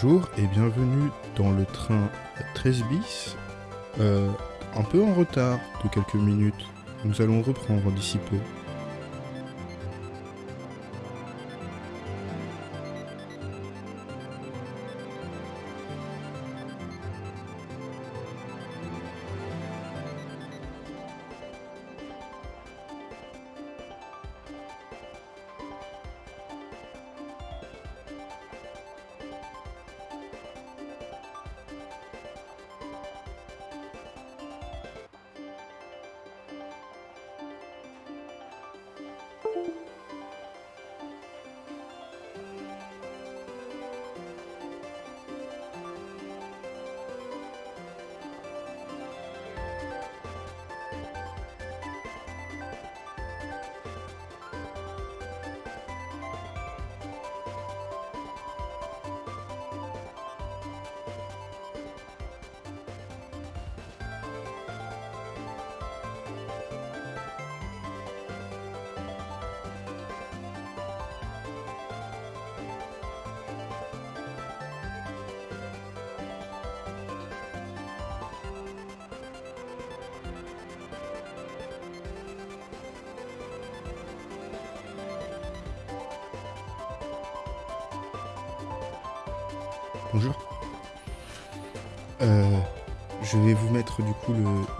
Bonjour et bienvenue dans le train 13 bis. Euh, un peu en retard de quelques minutes. Nous allons reprendre d'ici peu.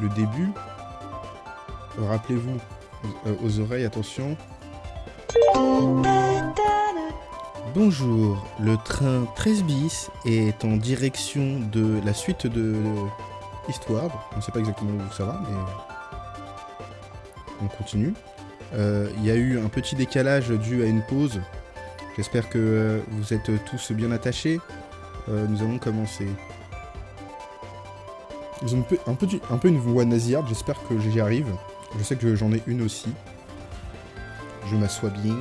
Le, début. Rappelez-vous, euh, aux oreilles, attention. Bonjour, le train 13 bis est en direction de la suite de l'histoire. On ne sait pas exactement où ça va, mais on continue. Euh, Il y a eu un petit décalage dû à une pause. J'espère que euh, vous êtes tous bien attachés. Nous allons commencer. Ils ont un peu, une voix nasillarde, j'espère que j'y arrive. Je sais que j'en ai une aussi. Je m'assois bien.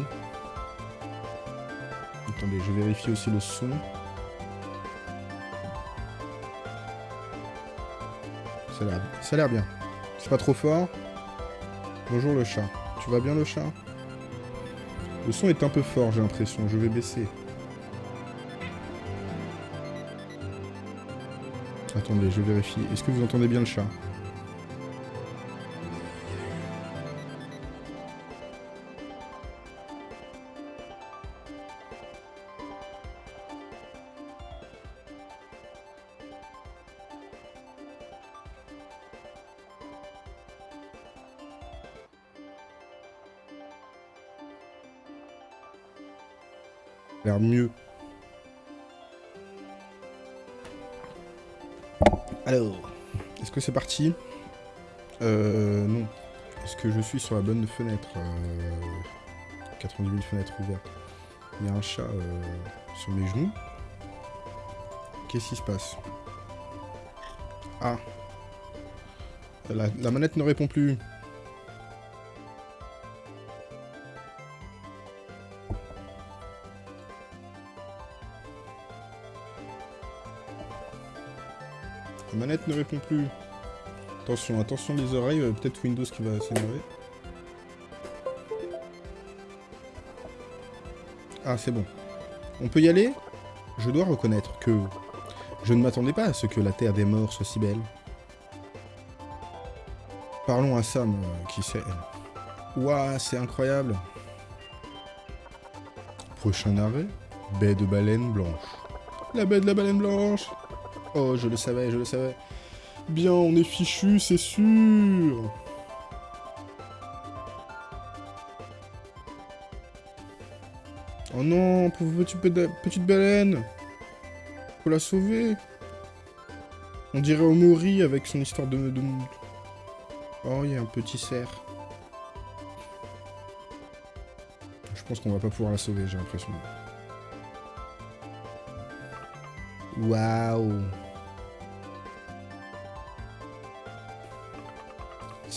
Attendez, je vérifie aussi le son. Ça a l'air bien. C'est pas trop fort. Bonjour le chat. Tu vas bien le chat? Le son est un peu fort, j'ai l'impression. Je vais baisser. Attendez, je vérifie. Est-ce que vous entendez bien le chat? Euh, non. Est-ce que je suis sur la bonne fenêtre euh, 90 000 fenêtres ouvertes. Il y a un chat euh, sur mes genoux. Qu'est-ce qui se passe? Ah. La manette ne répond plus. La manette ne répond plus. Attention, attention les oreilles, euh, peut-être Windows qui va s'énerver. Ah, c'est bon. On peut y aller? Je dois reconnaître que je ne m'attendais pas à ce que la Terre des morts soit si belle. Parlons à Sam, euh, qui sait. Ouah, c'est incroyable. Prochain arrêt, baie de baleine blanche. La baie de la baleine blanche Oh, je le savais, je le savais. Bien, on est fichu, c'est sûr. Oh non, pauvre petit pe- petite baleine. Faut la sauver. On dirait Omori avec son histoire de... de... Oh, il y a un petit cerf. Je pense qu'on va pas pouvoir la sauver, j'ai l'impression. Waouh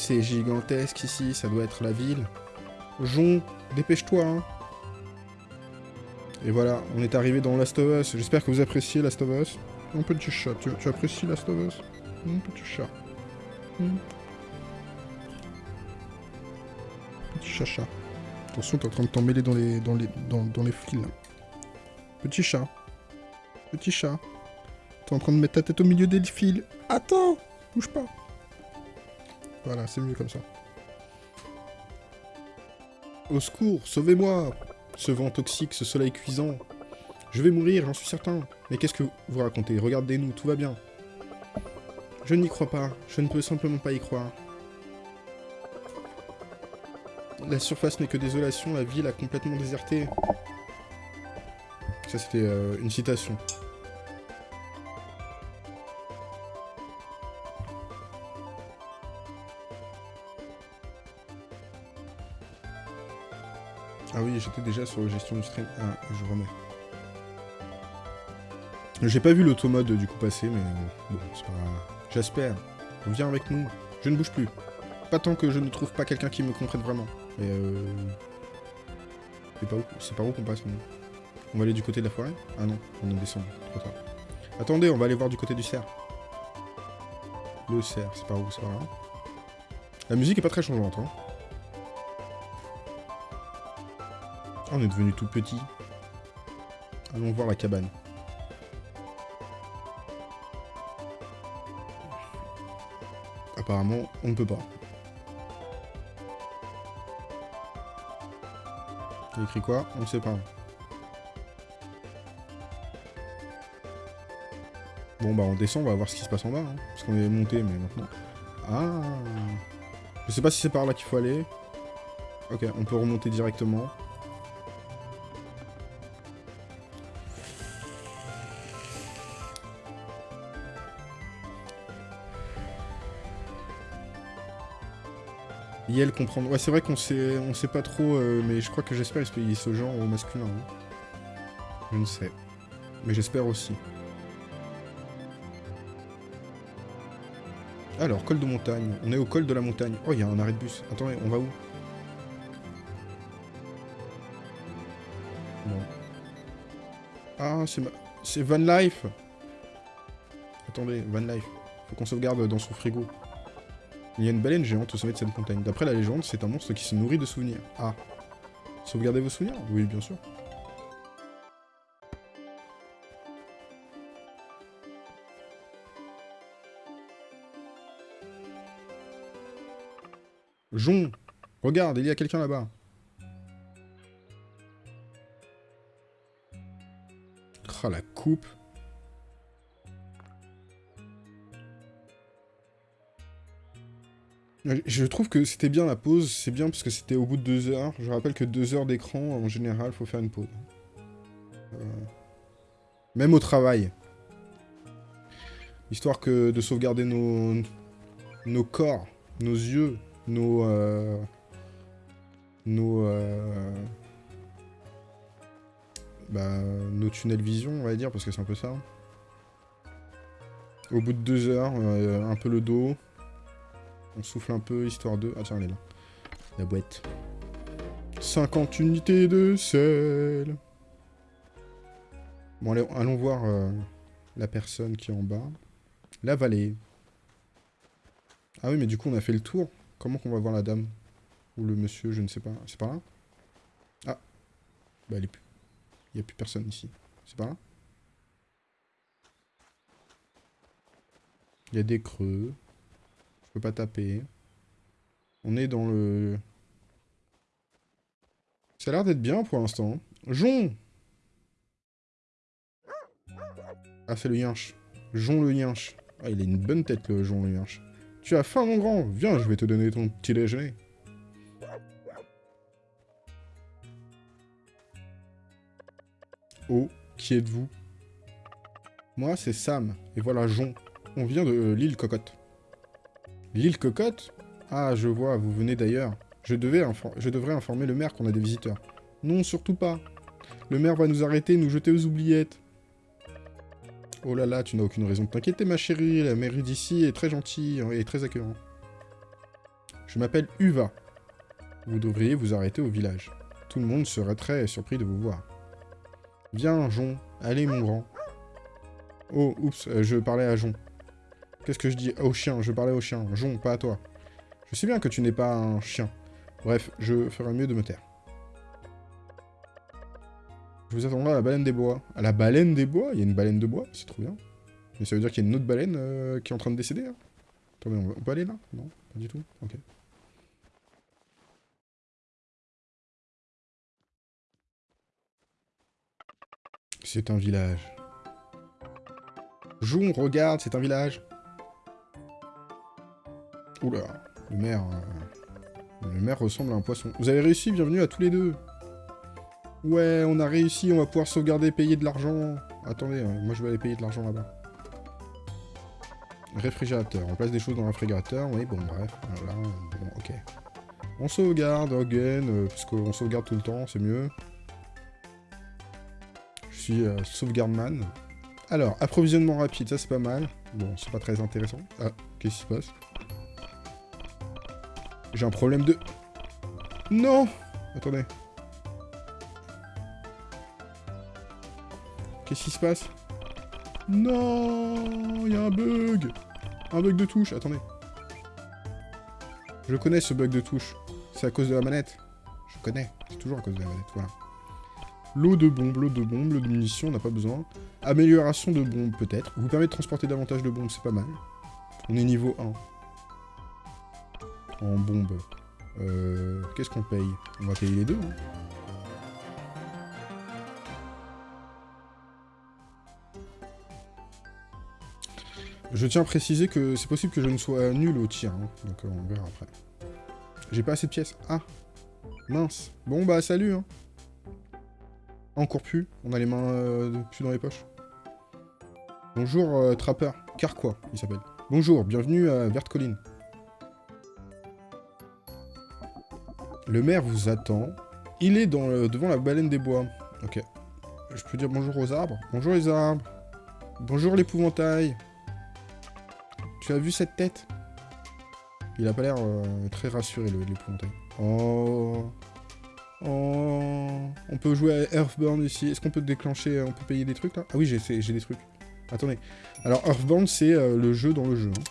C'est gigantesque ici, ça doit être la ville. Jon, dépêche-toi, hein. Et voilà, on est arrivé dans Last of Us. J'espère que vous appréciez Last of Us. Mon petit chat, tu, apprécies Last of Us? Mon petit chat. Hmm. Petit chacha. Attention, t'es en train de t'emmêler dans les, dans, les, dans, dans les fils. Petit chat. Petit chat. T'es en train de mettre ta tête au milieu des fils. Attends Bouge pas. Voilà, c'est mieux comme ça. Au secours, sauvez-moi Ce vent toxique, ce soleil cuisant. Je vais mourir, j'en suis certain. Mais qu'est-ce que vous racontez? Regardez-nous, tout va bien. Je n'y crois pas. Je ne peux simplement pas y croire. La surface n'est que désolation, la ville a complètement déserté. Ça, c'était euh, une citation. Ah oui, j'étais déjà sur la gestion du stream. Ah, je remets. J'ai pas vu l'automode du coup passer, mais bon, c'est pas. J'espère. Viens avec nous. Je ne bouge plus. Pas tant que je ne trouve pas quelqu'un qui me comprenne vraiment. Et euh... C'est pas où par où qu'on passe, nous On va aller du côté de la forêt? Ah non, on est descendu. Attendez, on va aller voir du côté du cerf. Le cerf, c'est par où C'est par là La musique est pas très changeante, hein. Ah, on est devenu tout petit. Allons voir la cabane. Apparemment, on ne peut pas. Il écrit quoi? On ne sait pas. Bon bah on descend, on va voir ce qui se passe en bas. hein, parce qu'on est monté, mais maintenant... Ah Je sais pas si c'est par là qu'il faut aller. Ok, on peut remonter directement. Comprendre. Ouais, c'est vrai qu'on sait, on sait pas trop, euh, mais je crois que j'espère qu'il ce genre au masculin. hein. Je ne sais. Mais j'espère aussi. Alors, col de montagne. On est au col de la montagne. Oh, il y a un arrêt de bus. Attendez, on va où? Ah, c'est ma... c'est Van Life Attendez, Van Life. Faut qu'on sauvegarde dans son frigo. Il y a une baleine géante au sommet de cette montagne. D'après la légende, c'est un monstre qui se nourrit de souvenirs. Ah. Sauvegardez vos souvenirs? Oui, bien sûr. Jon Regarde, il y a quelqu'un là-bas. Ah, la coupe. Je trouve que c'était bien la pause, c'est bien parce que c'était au bout de deux heures. Je rappelle que deux heures d'écran, en général, faut faire une pause. Euh, Même au travail. Histoire que de sauvegarder nos, nos corps, nos yeux, nos... euh, Nos... euh, Bah, nos tunnels vision, on va dire, parce que c'est un peu ça. Au bout de deux heures, euh, un peu le dos, on souffle un peu, histoire de... Ah tiens, elle est là. La boîte. 50 unités de sel. Bon, allez, allons voir euh, la personne qui est en bas. La vallée. Ah oui, mais du coup, on a fait le tour. Comment qu'on va voir la dame? Ou le monsieur, je ne sais pas. C'est par là? Ah. Bah, elle est plus... Il n'y a plus personne ici. C'est par là? Il y a des creux. Je peux pas taper. On est dans le... Ça a l'air d'être bien pour l'instant. Jon Ah, c'est le yinche. Jon le yinche. Ah, il a une bonne tête, le Jon le yinche. Tu as faim, mon grand Viens, je vais te donner ton petit déjeuner. Oh, qui êtes-vous? Moi, c'est Sam. Et voilà Jon. On vient de l'île Cocotte. L'île Cocotte Ah, je vois, vous venez d'ailleurs. Je, devrais informer le maire qu'on a des visiteurs. Non, surtout pas. Le maire va nous arrêter nous jeter aux oubliettes. Oh là là, tu n'as aucune raison de t'inquiéter, ma chérie. La mairie d'ici est très gentille et très accueillante. Je m'appelle Uva. Vous devriez vous arrêter au village. Tout le monde serait très surpris de vous voir. Viens, Jon. Allez, mon grand. Oh, oups, euh, je parlais à Jon. Qu'est-ce que je dis Au chien, je parlais au chien. Jon, pas à toi. Je sais bien que tu n'es pas un chien. Bref, je ferai mieux de me taire. Je vous attendrai à la baleine des bois. À la baleine des bois? Il y a une baleine de bois? C'est trop bien. Mais ça veut dire qu'il y a une autre baleine euh, qui est en train de décéder hein. Attendez, on, on peut aller là? Non Pas du tout Ok. C'est un village. Joue, regarde, c'est un village. Oula, le maire... euh, Le maire ressemble à un poisson. Vous avez réussi, bienvenue à tous les deux. Ouais, on a réussi, on va pouvoir sauvegarder payer de l'argent. Attendez, euh, moi je vais aller payer de l'argent là-bas. Réfrigérateur, on place des choses dans le réfrigérateur, oui, bon, bref, voilà, bon, ok. On sauvegarde, again, euh, parce qu'on sauvegarde tout le temps, c'est mieux. Je suis euh, sauvegarde-man. Alors, approvisionnement rapide, ça c'est pas mal. Bon, c'est pas très intéressant. Ah, qu'est-ce qui se passe? J'ai un problème de... Non Attendez. Qu'est-ce qui se passe? Non Il y a un bug Un bug de touche, attendez. Je connais ce bug de touche. C'est à cause de la manette. Je connais, c'est toujours à cause de la manette, voilà. L'eau de bombe, l'eau de bombe, l'eau de munitions, on n'a pas besoin. Amélioration de bombe, peut-être. Vous permet de transporter davantage de bombes, c'est pas mal. On est niveau 1. En bombe. Euh, Qu'est-ce qu'on paye? On va payer les deux, hein. Je tiens à préciser que c'est possible que je ne sois nul au tir, hein, donc euh, on verra après. J'ai pas assez de pièces. Ah Mince. Bon bah salut hein. Encore plus. On a les mains euh, plus dans les poches. Bonjour trappeur. Carquois, il s'appelle. Bonjour, bienvenue à Verte Colline. Le maire vous attend. Il est le- devant la baleine des bois. Ok. Je peux dire bonjour aux arbres Bonjour les arbres. Bonjour l'épouvantail. Tu as vu cette tête? Il a pas l'air euh, très rassuré, l'épouvantail. Oh... Oh... On peut jouer à Earthbound ici. Est-ce qu'on peut déclencher... euh, On peut payer des trucs, là? Ah oui, j'ai des trucs. Attendez. Alors, Earthbound, c'est euh, le jeu dans le jeu. hein.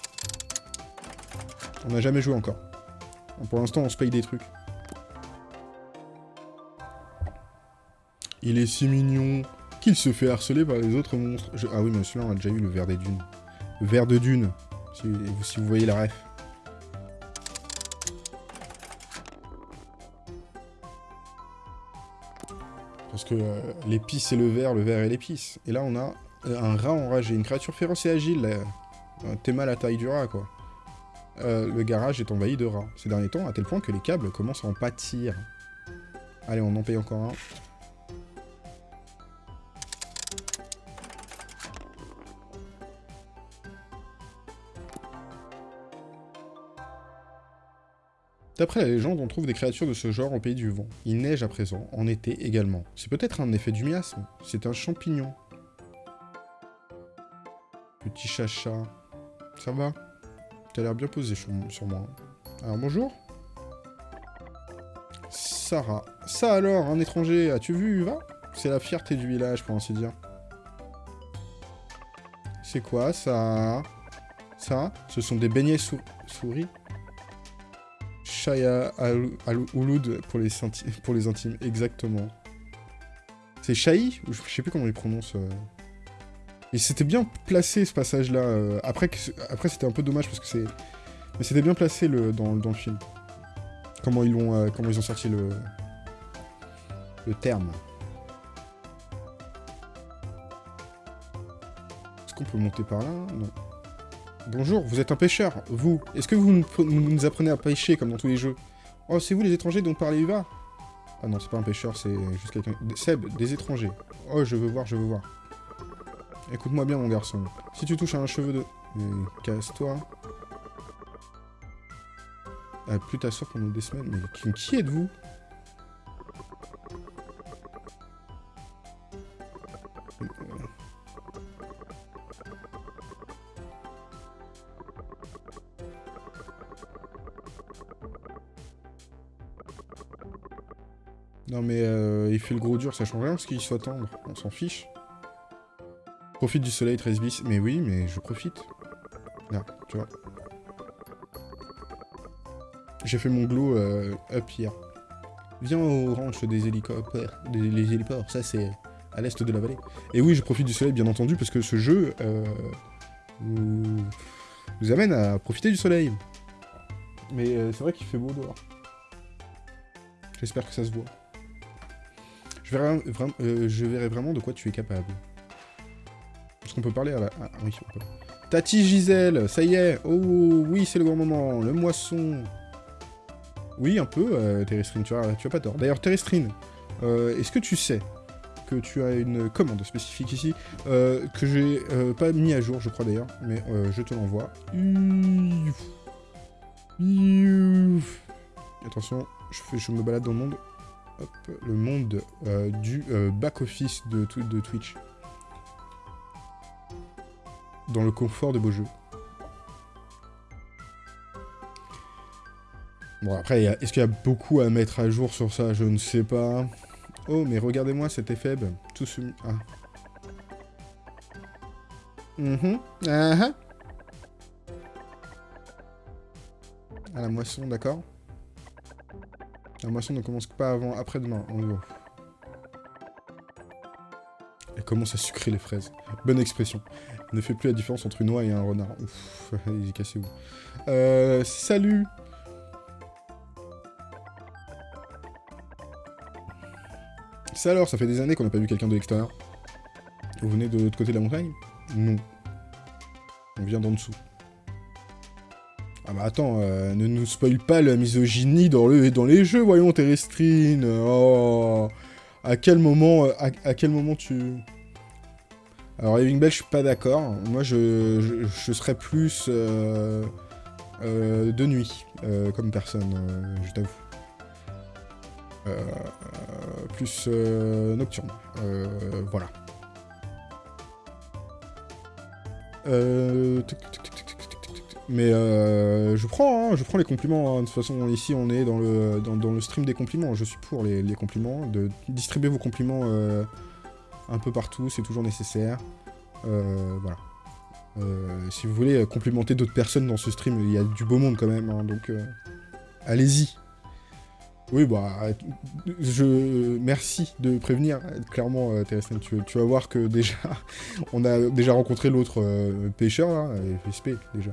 On n'a jamais joué encore. Pour l'instant, on se paye des trucs. Il est si mignon qu'il se fait harceler par les autres monstres. Ah oui, mais celui-là, on a déjà eu le ver des dunes. Le ver de dune, si, vous voyez la ref. Parce que euh, l'épice et le ver, le ver et l'épice. Et là, on a euh, un rat enragé, une créature féroce et agile. Un théma à la taille du rat, quoi. Euh, le garage est envahi de rats ces derniers temps, à tel point que les câbles commencent à en pâtir. Allez, on en paye encore un. D'après la légende, on trouve des créatures de ce genre au pays du vent. Il neige à présent, en été également. C'est peut-être un effet du miasme. C'est un champignon. Petit chacha. Ça va? T'as l'air bien posé sur, sur moi. Alors bonjour Sarah. Ça alors, un étranger, as-tu vu Uva? C'est la fierté du village, pour ainsi dire. C'est quoi ça? Ça? Ce sont des beignets sou- souris? Shaya al al Ouloud pour les, intimes, exactement. C'est Shahi Je sais plus comment il prononce. euh. Et c'était bien placé ce passage-là. euh, Après, après c'était un peu dommage parce que c'est. Mais c'était bien placé le, dans, le film. Comment ils, l'ont, euh, comment ils ont sorti le. le terme. Est-ce qu'on peut monter par là? Non. Bonjour, vous êtes un pêcheur, vous. Est-ce que vous nous, apprenez à pêcher comme dans tous les jeux? Oh, c'est vous les étrangers dont parlait Uva Ah non, c'est pas un pêcheur, c'est juste quelqu'un... Seb, des étrangers. Oh, je veux voir, je veux voir. Écoute-moi bien, mon garçon. Si tu touches à un cheveu de... Casse-toi. Ah, plus t'asseoir pendant des semaines. Mais qui êtes-vous? Non mais euh, il fait le gros dur, ça change rien parce qu'il soit tendre, on s'en fiche. Profite du soleil 13 bis, mais oui, mais je profite. Là, tu vois. J'ai fait mon glow euh, up hier. Viens au ranch des hélicoptères, des les héliports, ça c'est à l'est de la vallée. Et oui, je profite du soleil, bien entendu, parce que ce jeu euh, vous amène à profiter du soleil. Mais euh, c'est vrai qu'il fait beau dehors. J'espère que ça se voit. Je verrai, vra- euh, je verrai vraiment de quoi tu es capable. Est-ce qu'on peut parler à la... Ah oui, on peut. Tati Gisèle, ça y est Oh oui, c'est le grand moment, le moisson Oui, un peu, euh, Terrestrine, tu as, pas tort. D'ailleurs, Terrestrine, euh, est-ce que tu sais que tu as une commande spécifique ici, euh, que j'ai euh, pas mis à jour, je crois d'ailleurs, mais je te l'envoie. Attention, je me balade dans le monde. Hop, le monde euh, du euh, back-office de, Twi- de Twitch. Dans le confort de beaux jeux. Bon, après, est-ce qu'il y a beaucoup à mettre à jour sur ça? Je ne sais pas. Oh, mais regardez-moi cet effet. ben, Tout ce... Ah. Mhm. Ah ah. Ah, la moisson, d'accord. La moisson ne commence pas avant après-demain, en gros. Elle commence à sucrer les fraises? Bonne expression. Ne fait plus la différence entre une oie et un renard. Ouf, il est cassé où Euh, salut Ça alors, ça fait des années qu'on n'a pas vu quelqu'un de l'extérieur. Vous venez de l'autre côté de la montagne? Non. On vient d'en dessous. Ah bah attends, euh, ne nous spoil pas la misogynie dans, le, dans les jeux, voyons, Terrestrine. Oh, à quel moment, euh, à, quel moment tu... Alors, Living Bell, je suis pas d'accord. Moi, je, je, serais plus euh, de nuit, comme personne, je t'avoue. Plus nocturne. Voilà. Euh, Mais euh, je prends, hein, je prends les compliments. hein. De toute façon, ici, on est dans le, dans, le stream des compliments. Je suis pour les, compliments. De distribuer vos compliments euh, un peu partout, c'est toujours nécessaire. Euh, voilà. Euh, si vous voulez euh, complimenter d'autres personnes dans ce stream, il y a du beau monde quand même. hein, donc, allez-y. Oui, bah, je merci de prévenir. Clairement, euh, Terrestrian, tu, vas voir que déjà, on a déjà rencontré l'autre pêcheur, là, euh, FSP, déjà.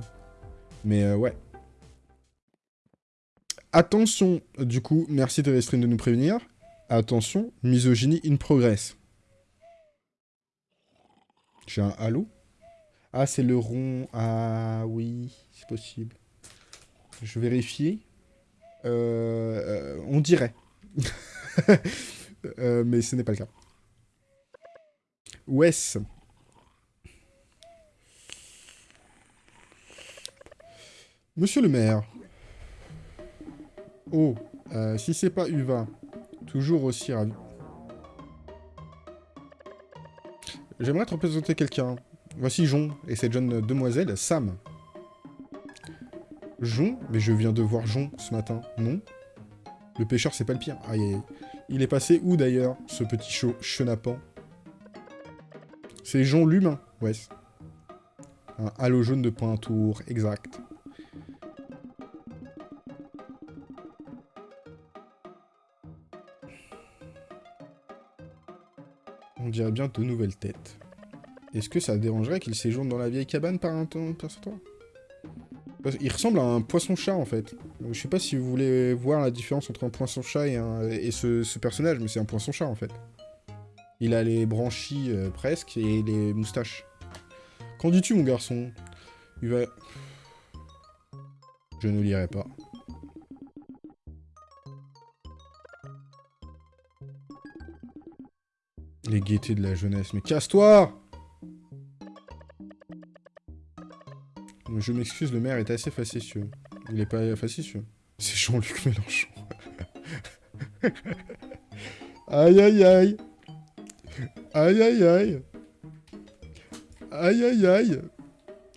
Mais euh, ouais. Attention, du coup, merci Terrestrian de nous prévenir. Attention, misogynie in progress. J'ai un halo Ah, c'est le rond. Ah oui, c'est possible. Je vérifie. Euh, euh, on dirait. Euh, mais ce n'est pas le cas. Wes. Monsieur le maire. Oh, euh, si c'est pas Uva, toujours aussi ravi. J'aimerais te représenter quelqu'un. Voici Jon et cette jeune demoiselle, Sam. Jon Mais je viens de voir Jon ce matin, non? Le pêcheur, c'est pas le pire. Aïe. Il est passé où d'ailleurs, ce petit chaud chenapan? C'est Jon l'humain, ouais. Un halo jaune de Pointour, exact. Dirait bien de nouvelles têtes. Est-ce que ça dérangerait qu'il séjourne dans la vieille cabane par un temps, par Il ressemble à un poisson-chat, en fait. Euh, Je sais pas si vous voulez voir la différence entre un poisson-chat et, ce personnage, mais c'est un poisson-chat, en fait. Il a les branchies, euh, presque, et les moustaches. Qu'en dis-tu, mon garçon? Il va... Je ne lirai pas. Les gaietés de la jeunesse. Mais casse-toi Je m'excuse, le maire est assez facétieux. Il est pas facétieux. C'est Jean-Luc Mélenchon. aïe aïe aïe Aïe aïe aïe Aïe aïe aïe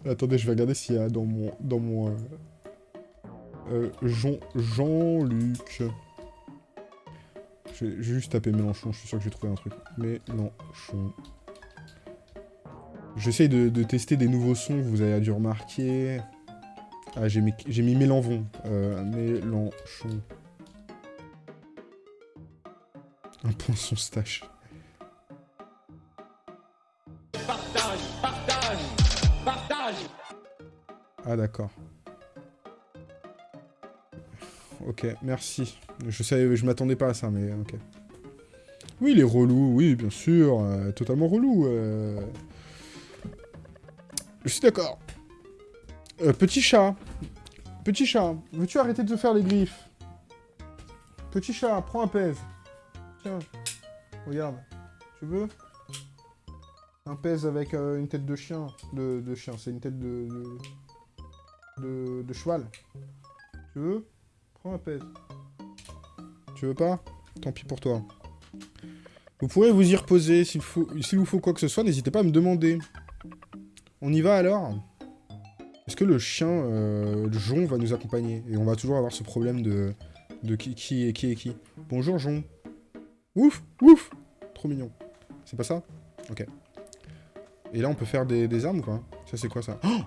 Attendez, je vais regarder s'il y a dans mon... Dans mon... euh, euh, Jean... Jean-Luc... Je vais juste taper Mélenchon, je suis sûr que j'ai trouvé un truc. Mélenchon. J'essaye de, tester des nouveaux sons, vous avez dû remarquer. Ah, j'ai mis, mis Mélenvon. Euh, Mélenchon. Un poinçon stache. Ah d'accord. Ok, merci. Je savais, je m'attendais pas à ça, mais ok. Oui, il est relou, oui, bien sûr. euh, totalement relou. euh. Je suis d'accord. Euh, petit chat. Petit chat, veux-tu arrêter de te faire les griffes? Petit chat, prends un pèse. Tiens, regarde. Tu veux? Un pèse avec une tête de chien. De, de chien, c'est une tête de de, de... de cheval. Tu veux? Prends un pèse. Tu veux pas Tant pis pour toi. Vous pourrez vous y reposer. S'il vous faut quoi que ce soit, n'hésitez pas à me demander. On y va alors? Est-ce que le chien, euh, Jon, va nous accompagner? Et on va toujours avoir ce problème de, qui, qui est qui est qui. Bonjour Jon. Ouf Ouf Trop mignon. C'est pas ça? Ok. Et là, on peut faire des, armes pas Ça, c'est quoi ça? Oh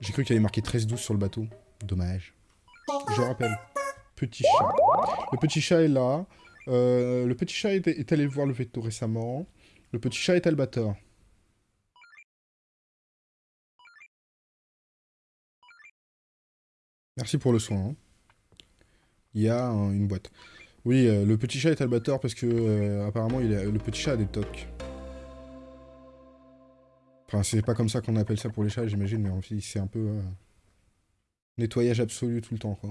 J'ai cru qu'il y avait marqué 13-12 sur le bateau. Dommage. Je rappelle. Petit chat. Le petit chat est là. Euh, le petit chat est, allé voir le veto récemment. Le petit chat est Albator. Merci pour le soin. hein. Il y a un- une boîte. Oui, euh, le petit chat est Albator parce que euh, apparemment le petit chat a des tocs. Enfin, c'est pas comme ça qu'on appelle ça pour les chats, j'imagine, mais en fait, c'est un peu nettoyage absolu tout le temps, quoi.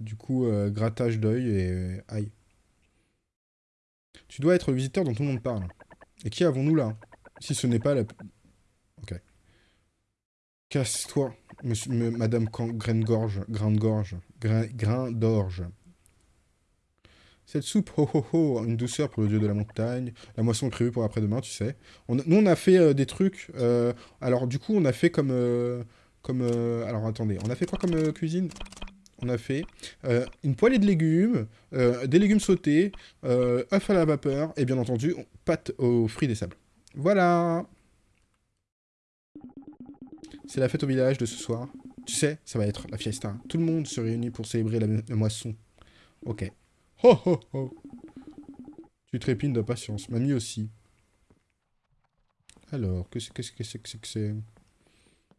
Du coup, euh, grattage d'œil et euh, aïe. Tu dois être le visiteur dont tout le monde parle. Et qui avons-nous là? Si ce n'est pas la... Ok. Casse-toi, madame Graine-Gorge, Grain-Gorge, Grain, d'Orge. Cette soupe, ho ho ho, une douceur pour le dieu de la montagne. La moisson est prévue pour après-demain, tu sais. On nous, on a fait euh, des trucs... alors, du coup, on a fait comme... comme alors, attendez. On a fait quoi comme cuisine? On a fait euh, une poêlée de légumes, euh, des légumes sautés, euh, œufs à la vapeur, et bien entendu, pâte aux fruits des sables. Voilà C'est la fête au village de ce soir. Tu sais, ça va être la fiesta. Tout le monde se réunit pour célébrer la, moisson. Ok. Ho ho ho Tu trépines d'impatience. Mamie aussi. Alors, qu'est-ce que c'est que c'est que c'est?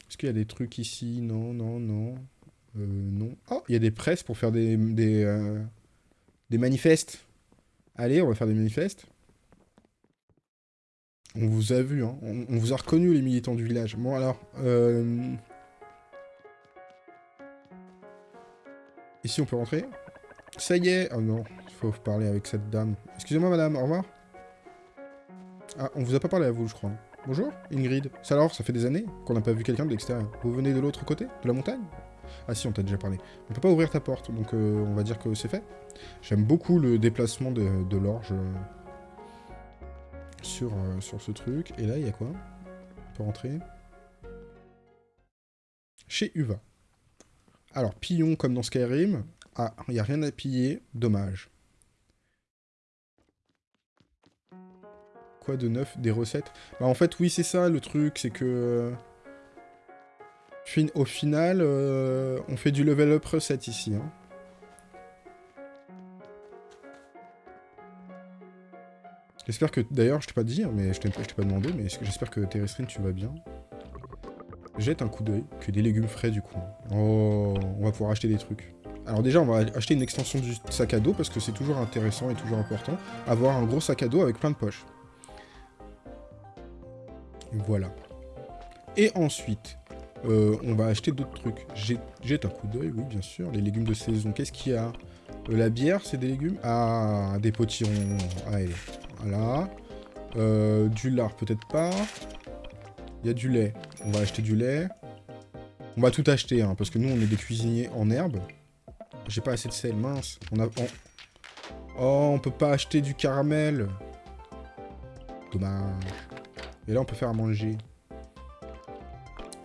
Est-ce qu'il y a des trucs ici? Non, non, non. Euh, non. Oh, il y a des presses pour faire des... des, euh, des manifestes. Allez, on va faire des manifestes. On vous a vu, hein. On, vous a reconnu, les militants du village. Bon, alors... Euh... Ici, on peut rentrer Ça y est Oh non, il faut parler avec cette dame. Excusez-moi, madame, au revoir. Ah, on vous a pas parlé à vous, je crois. Bonjour, Ingrid. Ça alors, ça fait des années qu'on n'a pas vu quelqu'un de l'extérieur. Vous venez de l'autre côté De la montagne? Ah si, on t'a déjà parlé. On peut pas ouvrir ta porte, donc euh, on va dire que c'est fait. J'aime beaucoup le déplacement de, l'orge euh, sur, euh, sur ce truc. Et là, il y a quoi On peut rentrer. Chez Uva. Alors, pillon comme dans Skyrim. Ah, il n'y a rien à piller. Dommage. Quoi de neuf? Des recettes? Bah en fait, oui, c'est ça le truc, c'est que... Au final, euh, on fait du level up recette ici. hein. J'espère que... D'ailleurs, je t'ai pas dit, hein, mais je t'ai pas demandé, mais j'espère que Terrestrine, tu vas bien? Jette un coup d'œil, que des légumes frais du coup. Oh, on va pouvoir acheter des trucs. Alors déjà, on va acheter une extension du sac à dos, parce que c'est toujours intéressant et toujours important. Avoir un gros sac à dos avec plein de poches. Voilà. Et ensuite, euh, on va acheter d'autres trucs. Jette, un coup d'œil, oui, bien sûr. Les légumes de saison, qu'est-ce qu'il y a? Euh, La bière, c'est des légumes? Ah, des potirons. Allez, voilà. Euh, du lard, peut-être pas. Il y a du lait. On va acheter du lait. On va tout acheter, hein, parce que nous, on est des cuisiniers en herbe. J'ai pas assez de sel, mince. On on- Oh, on peut pas acheter du caramel. Dommage. Et là, on peut faire à manger.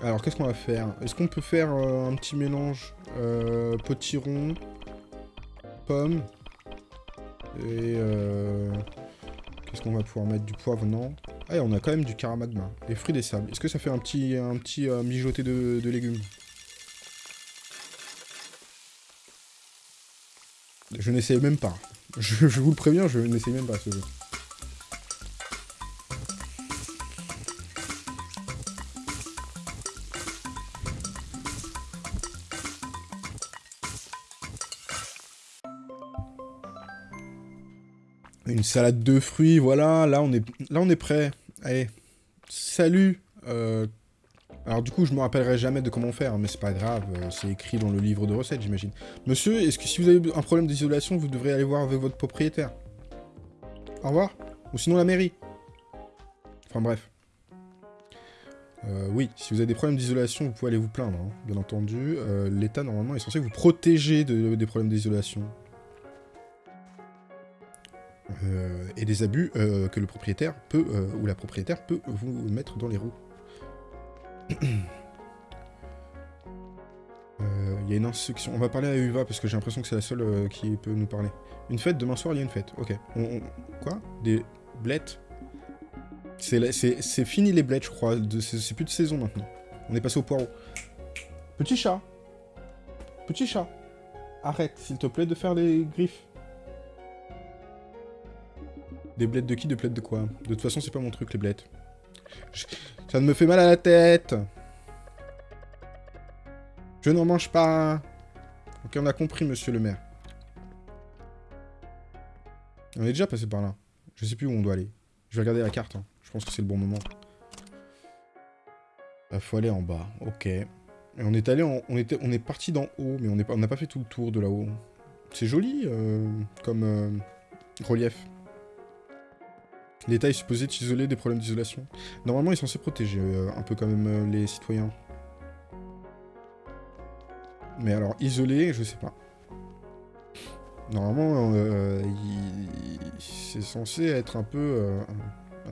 Alors, qu'est-ce qu'on va faire? Est-ce qu'on peut faire euh, un petit mélange euh, potiron, pomme et... euh, Qu'est-ce qu'on va pouvoir mettre? Du poivre, non? Ah, et on a quand même du caramagma. Les fruits des sables. Est-ce que ça fait un petit, un petit euh, mijoté de, de légumes? Je n'essaye même pas. Je, je vous le préviens, je n'essaye même pas ce jeu. Une salade de fruits, voilà. Là, on est, prêt. Allez, salut euh, Alors du coup, je me rappellerai jamais de comment faire, mais c'est pas grave, euh, c'est écrit dans le livre de recettes, j'imagine. Monsieur, est-ce que si vous avez un problème d'isolation, vous devrez aller voir avec votre propriétaire? Au revoir Ou sinon la mairie Enfin bref. Euh, oui, si vous avez des problèmes d'isolation, vous pouvez aller vous plaindre, hein, bien entendu. L'État, normalement, est censé vous protéger des problèmes d'isolation. Euh, et des abus euh, que le propriétaire peut, euh, ou la propriétaire peut vous mettre dans les roues. Il y a une instruction. On va parler à Uva parce que j'ai l'impression que c'est la seule qui peut nous parler. Une fête, demain soir il y a une fête. Ok. Quoi? Des blettes? C'est fini les blettes, je crois. C'est plus de saison maintenant. On est passé au poireau. Petit chat Petit chat Arrête, s'il te plaît, de faire les griffes. Des blettes de qui De blettes de quoi De toute façon, c'est pas mon truc, les blettes. Ça me fait mal à la tête Je n'en mange pas Ok, on a compris, monsieur le maire. On est déjà passé par là. Je sais plus où on doit aller. Je vais regarder la carte. Hein. Je pense que c'est le bon moment. Il bah, faut aller en bas. Ok. Et on est allé on, était... on est parti d'en haut, mais on n'a pas fait tout le tour de là-haut. C'est joli euh, comme euh, relief. L'État est supposé t'isoler des problèmes d'isolation. Normalement, il est censé protéger euh, un peu quand même euh, les citoyens. Mais alors, isoler, je sais pas. Normalement, euh, c'est censé être un peu...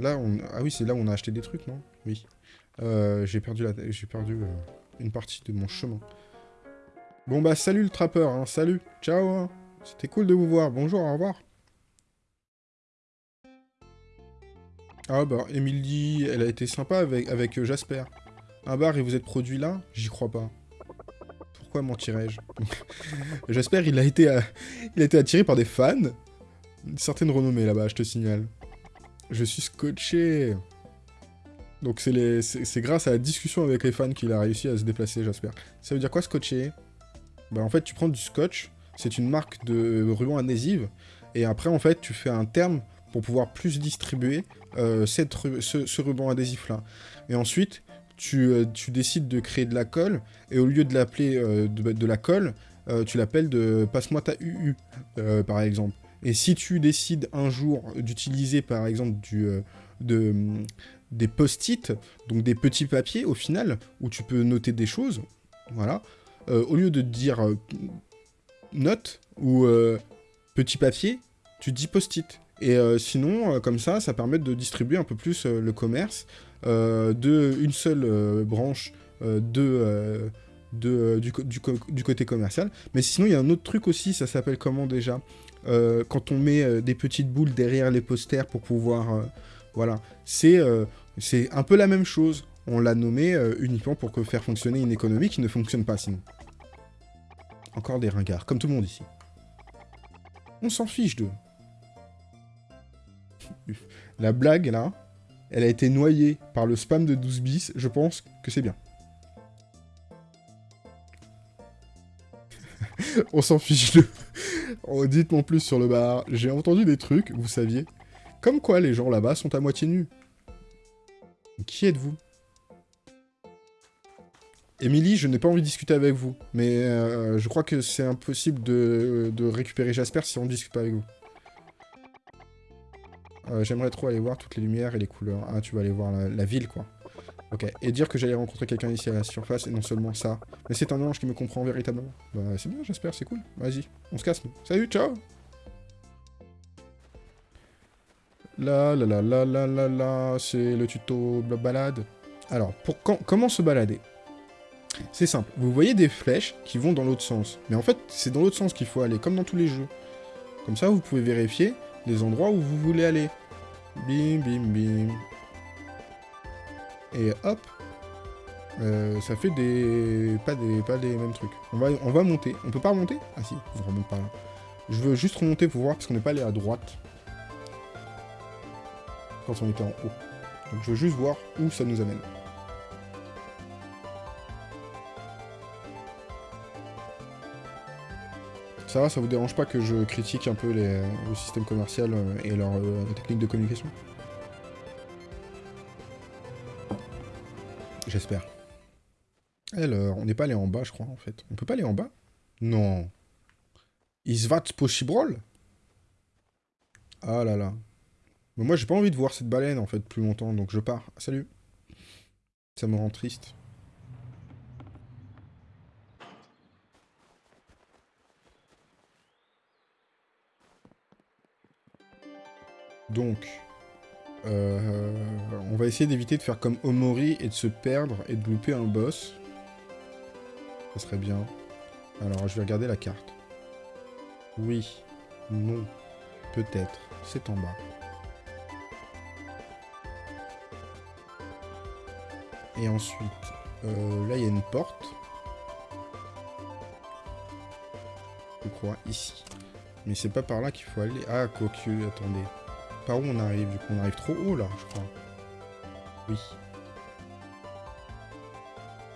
Là, on... Ah oui, c'est là où on a acheté des trucs, non? Oui. J'ai perdu, perdu une partie de mon chemin. Bon bah, salut le trappeur, hein. salut, ciao hein. C'était cool de vous voir, bonjour, au revoir Ah bah, Emily, elle a été sympa avec, avec euh, Jasper. Un bar et vous êtes produit là? J'y crois pas. Pourquoi mentirais-je? Jasper, il a, été, euh, il a été attiré par des fans. Une certaine renommée là-bas, je te signale. Je suis scotché. Donc c'est grâce à la discussion avec les fans qu'il a réussi à se déplacer, Jasper. Ça veut dire quoi, scotché? Bah en fait, tu prends du scotch, c'est une marque de ruban adhésive, et après, en fait, tu fais un terme pour pouvoir plus distribuer euh, cette, ce, ruban adhésif-là. Et ensuite, tu, euh, tu, décides de créer de la colle, et au lieu de l'appeler euh, de, la colle, tu l'appelles de « passe-moi ta UU », par exemple. Et si tu décides un jour d'utiliser, par exemple, du, de, des post-it, donc des petits papiers, au final, où tu peux noter des choses, voilà, au lieu de dire note ou petit papier, tu dis post-it. Et euh, sinon, euh, comme ça, ça permet de distribuer un peu plus euh, le commerce de une seule branche du, côté commercial. Mais sinon, il y a un autre truc aussi, ça s'appelle comment déjà Quand on met des petites boules derrière les posters pour pouvoir... voilà, c'est un peu la même chose. On l'a nommé uniquement pour faire fonctionner une économie qui ne fonctionne pas sinon. Encore des ringards, comme tout le monde ici. On s'en fiche d'eux. La blague, là, elle a été noyée par le spam de 12 bis. Je pense que c'est bien. On s'en fiche de... Oh, dites-moi plus sur le bar. J'ai entendu des trucs, vous saviez. Comme quoi les gens là-bas sont à moitié nus. Qui êtes-vous? Émilie, je n'ai pas envie de discuter avec vous, mais euh, je crois que c'est impossible de, de récupérer Jasper si on ne discute pas avec vous. Euh, j'aimerais trop aller voir toutes les lumières et les couleurs. Ah, tu vas aller voir la, ville, quoi. Ok, et dire que j'allais rencontrer quelqu'un ici à la surface, et non seulement ça. Mais c'est un ange qui me comprend véritablement. Bah, c'est bien, j'espère, c'est cool. Vas-y, on se casse, nous. Salut, ciao La la la la la la la, c'est le tuto balade. Alors, pour comment se balader? C'est simple, vous voyez des flèches qui vont dans l'autre sens. Mais en fait, c'est dans l'autre sens qu'il faut aller, comme dans tous les jeux. Comme ça, vous pouvez vérifier les endroits où vous voulez aller. Bim, bim, bim. Et hop. Euh, ça fait des... Pas, des... pas des mêmes trucs. On va, on va monter. On peut pas remonter? Ah si, on remonte par là. Je veux juste remonter pour voir, parce qu'on n'est pas allé à droite. Quand on était en haut. Donc je veux juste voir où ça nous amène. Ça va, ça vous dérange pas que je critique un peu les, le système commercial euh, et leur euh, technique de communication? J'espère. Alors, on n'est pas allé en bas, je crois, en fait. On peut pas aller en bas? Non. Is that possible Ah là là. Mais moi, j'ai pas envie de voir cette baleine, en fait, plus longtemps, donc je pars. Salut. Ça me rend triste. Donc, euh, on va essayer d'éviter de faire comme Omori et de se perdre et de louper un boss. Ça serait bien. Alors, je vais regarder la carte. Oui. Non. Peut-être. C'est en bas. Et ensuite, euh, là, il y a une porte. Je crois, ici. Mais c'est pas par là qu'il faut aller. Ah, cocu, attendez. Par où on arrive Du coup, on arrive trop haut, là, je crois. Oui.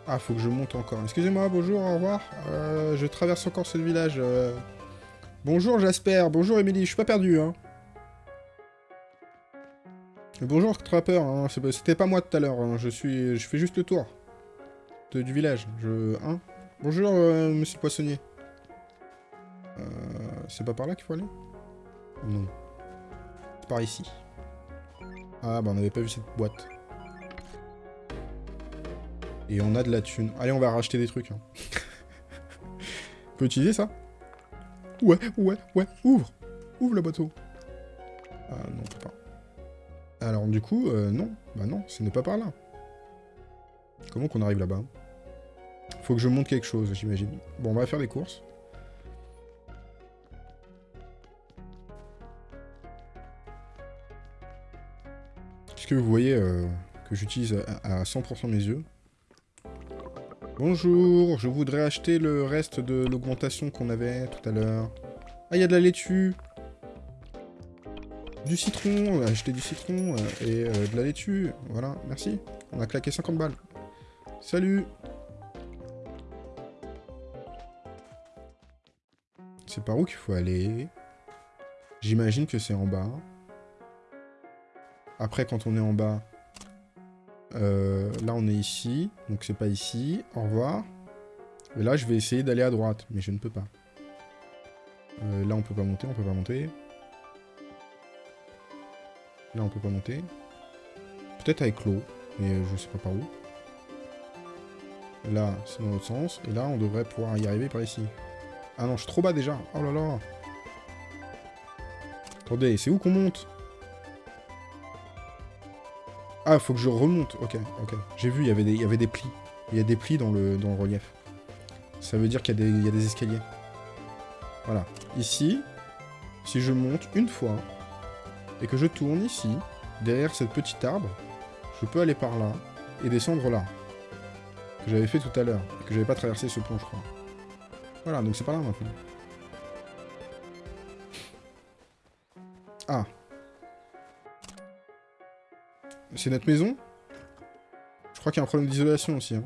Ah, faut que je monte encore. Excusez-moi, bonjour, au revoir. Euh, je traverse encore ce village. Euh. Bonjour, Jasper. Bonjour, Émilie. Je suis pas perdu, hein. Bonjour, Trapper. Hein. C'était pas moi tout à l'heure. Hein. Je suis... Je fais juste le tour. du village. Je... Hein Bonjour, euh, monsieur Poissonnier. C'est pas par là qu'il faut aller? Non par ici. Ah bah on n'avait pas vu cette boîte. Et on a de la thune. Allez, on va racheter des trucs. Hein. on peut utiliser ça Ouais, ouais, ouais, ouvre Ouvre le bateau Ah non, on peut pas. Alors du coup, euh, non. Bah non, ce n'est pas par là. Comment qu'on arrive là-bas? Faut que je monte quelque chose, j'imagine. Bon, on va faire des courses. Que vous voyez euh, que j'utilise à, 100% mes yeux Bonjour, je voudrais acheter le reste de l'augmentation qu'on avait tout à l'heure. Ah, il y a de la laitue Du citron, acheter du citron euh, et euh, de la laitue. Voilà, merci. On a claqué 50 balles. Salut C'est par où qu'il faut aller? J'imagine que c'est en bas. Après, quand on est en bas, euh, là, on est ici. Donc, c'est pas ici. Au revoir. Et là, je vais essayer d'aller à droite. Mais je ne peux pas. Euh, là, on peut pas monter. On peut pas monter. Là, on peut pas monter. Peut-être avec l'eau. Mais je sais pas par où. Là, c'est dans l'autre sens. Et là, on devrait pouvoir y arriver par ici. Ah non, je suis trop bas déjà. Oh là là. Attendez, c'est où qu'on monte? Ah, faut que je remonte. Ok, ok. J'ai vu, il y avait des, y avait des plis. Il y a des plis dans le, dans le relief. Ça veut dire qu'il y, y, a des escaliers. Voilà. Ici, si je monte une fois, et que je tourne ici, derrière cette petite arbre, je peux aller par là, et descendre là. Que j'avais fait tout à l'heure, et que j'avais pas traversé ce pont, je crois. Voilà, donc c'est pas là maintenant. Ah, c'est notre maison Je crois qu'il y a un problème d'isolation aussi. Hein.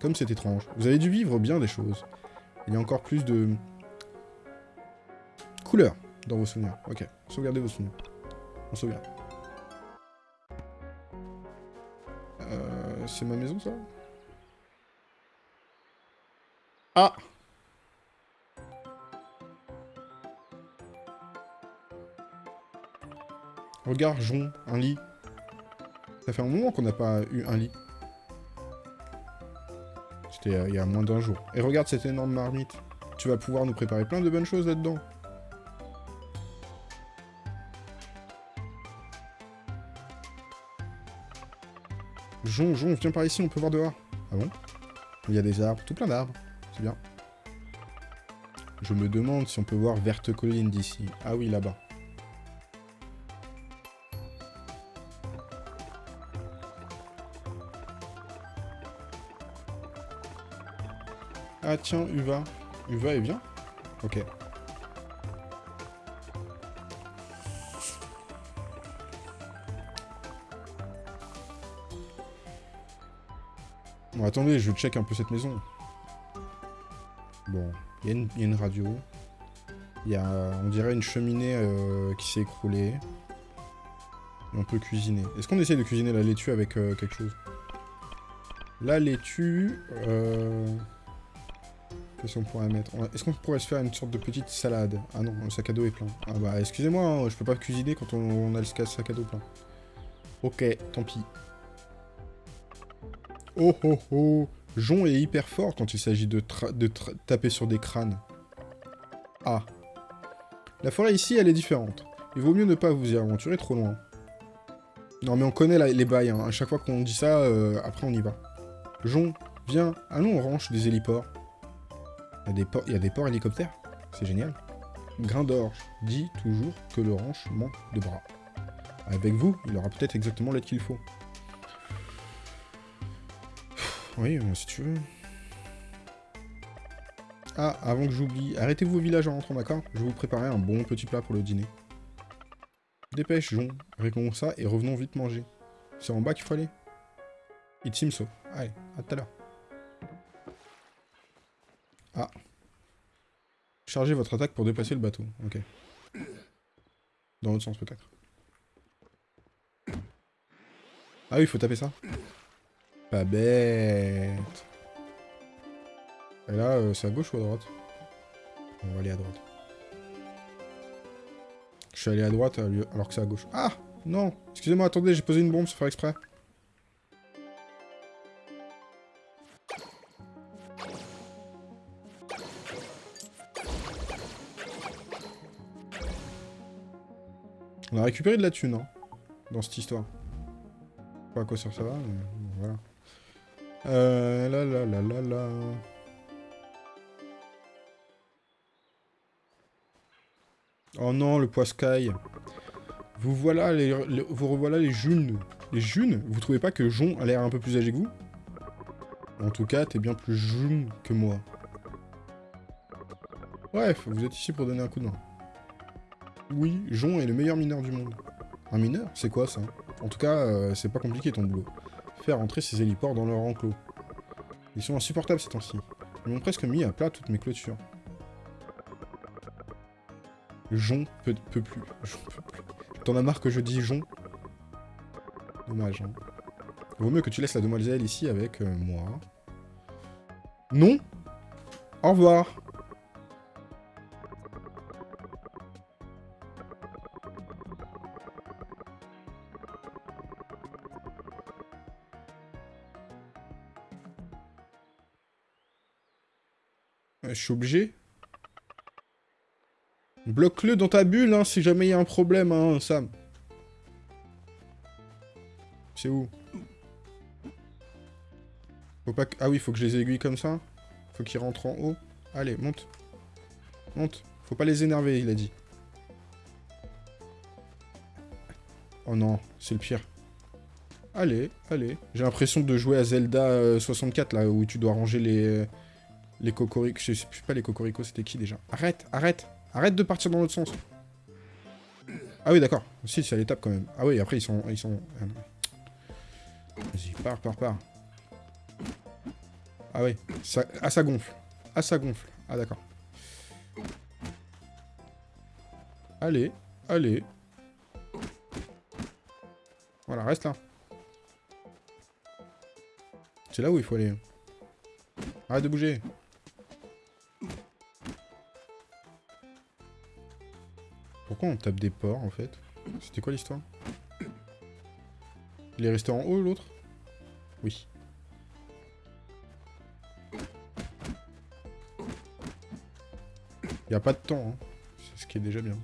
Comme c'est étrange. Vous avez dû vivre bien des choses. Il y a encore plus de... couleurs dans vos souvenirs. Ok, sauvegardez vos souvenirs. On sauvegarde. Euh, c'est ma maison, ça? Ah Regarde, Jon, un lit. Ça fait un moment qu'on n'a pas eu un lit. C'était euh, il y a moins d'un jour. Et regarde cette énorme marmite. Tu vas pouvoir nous préparer plein de bonnes choses là-dedans. Jon, Jon, viens par ici, on peut voir dehors. Ah bon? Il y a des arbres, tout plein d'arbres. C'est bien. Je me demande si on peut voir Verte Colline d'ici. Ah oui, là-bas. Ah tiens, Uva. Uva est bien Ok. Bon, attendez, je check un peu cette maison. Bon, il y, a une radio. Il y a, on dirait, une cheminée euh, qui s'est écroulée. Et on peut cuisiner. Est-ce qu'on essaie de cuisiner la laitue avec euh, quelque chose? La laitue... Euh... Qu'est-ce qu'on pourrait mettre Est-ce qu'on pourrait se faire une sorte de petite salade? Ah non, le sac à dos est plein. Ah bah, excusez-moi, hein, je peux pas cuisiner quand on, a le sac à dos plein. Ok, tant pis. Oh oh oh Jon est hyper fort quand il s'agit de, de taper sur des crânes. Ah. La forêt ici, elle est différente. Il vaut mieux ne pas vous y aventurer trop loin. Non mais on connaît les bails, hein. à chaque fois qu'on dit ça, euh, après on y va. Jon, viens, allons au ranch des héliports. Il y a des, ports, y hélicoptères, c'est génial. Grain d'orge dit toujours que le ranch manque de bras. Avec vous, il aura peut-être exactement l'aide qu'il faut. Oui, si tu veux. Ah, avant que j'oublie, arrêtez-vous au village en rentrant, d'accord? Je vais vous préparer un bon petit plat pour le dîner. Dépêche, Jon, réglons ça et revenons vite manger. C'est en bas qu'il faut aller? It seems so. Allez, à tout à l'heure. Ah. Chargez votre attaque pour dépasser le bateau. Ok. Dans l'autre sens, peut-être. Ah oui, il faut taper ça. Pas bête. Et là, euh, c'est à gauche ou à droite? On va aller à droite. Je suis allé à droite alors que c'est à gauche. Ah Non Excusez-moi, attendez, j'ai posé une bombe sans faire exprès. Récupéré de la thune, hein, dans cette histoire. Pas à quoi ça va, mais voilà. Euh, là, là, là, là, là... Oh non, le poiscaille. Vous voilà les, vous revoilà les jeunes. Les jeunes Vous trouvez pas que Jon a l'air un peu plus âgé que vous? En tout cas, t'es bien plus jeune que moi. Bref, vous êtes ici pour donner un coup de main. Oui, Jon est le meilleur mineur du monde. Un mineur C'est quoi ça? En tout cas, euh, c'est pas compliqué ton boulot. Faire entrer ces héliports dans leur enclos. Ils sont insupportables ces temps-ci. Ils m'ont presque mis à plat toutes mes clôtures. Jon peut, peut plus. T'en as marre que je dis Jon? Dommage, hein. Vaut mieux que tu laisses la demoiselle ici avec euh, moi. Non Au revoir Je suis obligé Bloque-le dans ta bulle, hein, si jamais il y a un problème, hein, Sam. C'est où? Faut pas. Ah oui, faut que je les aiguille comme ça. Faut qu'ils rentrent en haut. Allez, monte. Monte. Faut pas les énerver, il a dit. Oh non, c'est le pire. Allez, allez. J'ai l'impression de jouer à Zelda 64, euh, là, où tu dois ranger les... Les cocoricots. Je sais pas les cocoricots, c'était qui, déjà? Arrête, arrête Arrête de partir dans l'autre sens. Ah oui, d'accord. Si, c'est à l'étape quand même. Ah oui, après, ils sont... Ils sont... Ah Vas-y, pars, pars, pars. Ah oui. Ça... Ah, ça gonfle. Ah, ça gonfle. Ah, d'accord. Allez, allez. Voilà, reste là. C'est là où il faut aller. Arrête de bouger. Pourquoi on tape des porcs, en fait? C'était quoi l'histoire? Il est resté en haut, l'autre? Oui. Il a pas de temps, hein. C'est ce qui est déjà bien.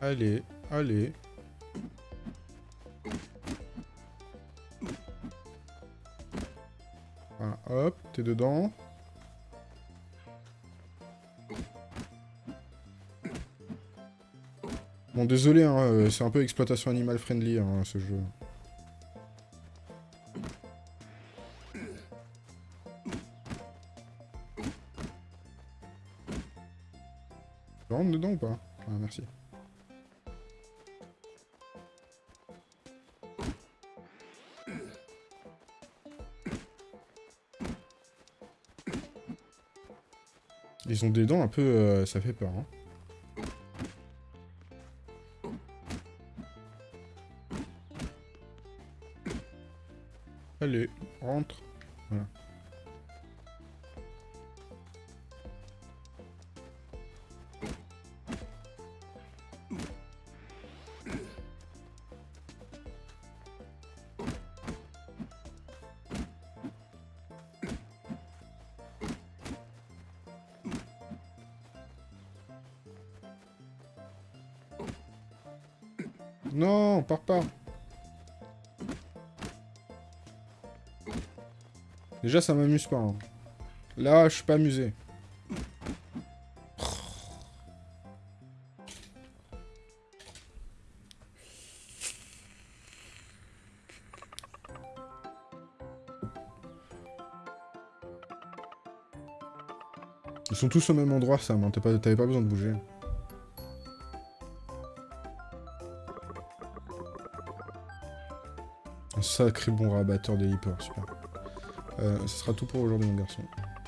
Allez, allez. Voilà, hop, t'es dedans. Désolé, hein, euh, c'est un peu exploitation animal friendly, hein, ce jeu. Tu rentres dedans ou pas? Ah, merci. Ils ont des dents un peu... Euh, ça fait peur, hein. Déjà, ça m'amuse pas. hein. Là, je suis pas amusé. Ils sont tous au même endroit, Sam. hein. T'avais pas besoin de bouger. Un sacré bon rabatteur des leapers, super. Euh, ce sera tout pour aujourd'hui, mon garçon.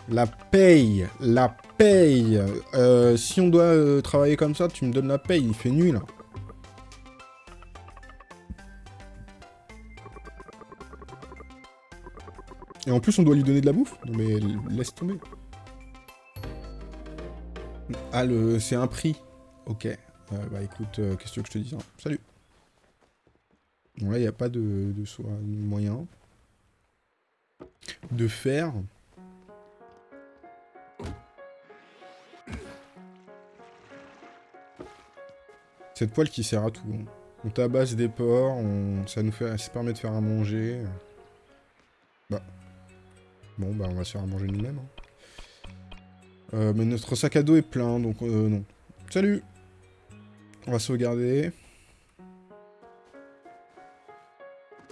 La paye La paye Euh, Si on doit euh, travailler comme ça, tu me donnes la paye, il fait nuit, là. Et en plus, on doit lui donner de la bouffe Non mais laisse tomber. Ah, c'est un prix. Ok. Bah écoute, qu'est-ce que je te dise hein Salut Bon, là, il n'y a pas de, de so- moyen de faire. Cette poêle qui sert à tout. On tabasse des porcs, ça nous fait... ça permet de faire à manger. Bah. Bon, bah on va se faire à manger nous-mêmes. hein. Euh, mais notre sac à dos est plein, donc euh, non. Salut On va sauvegarder.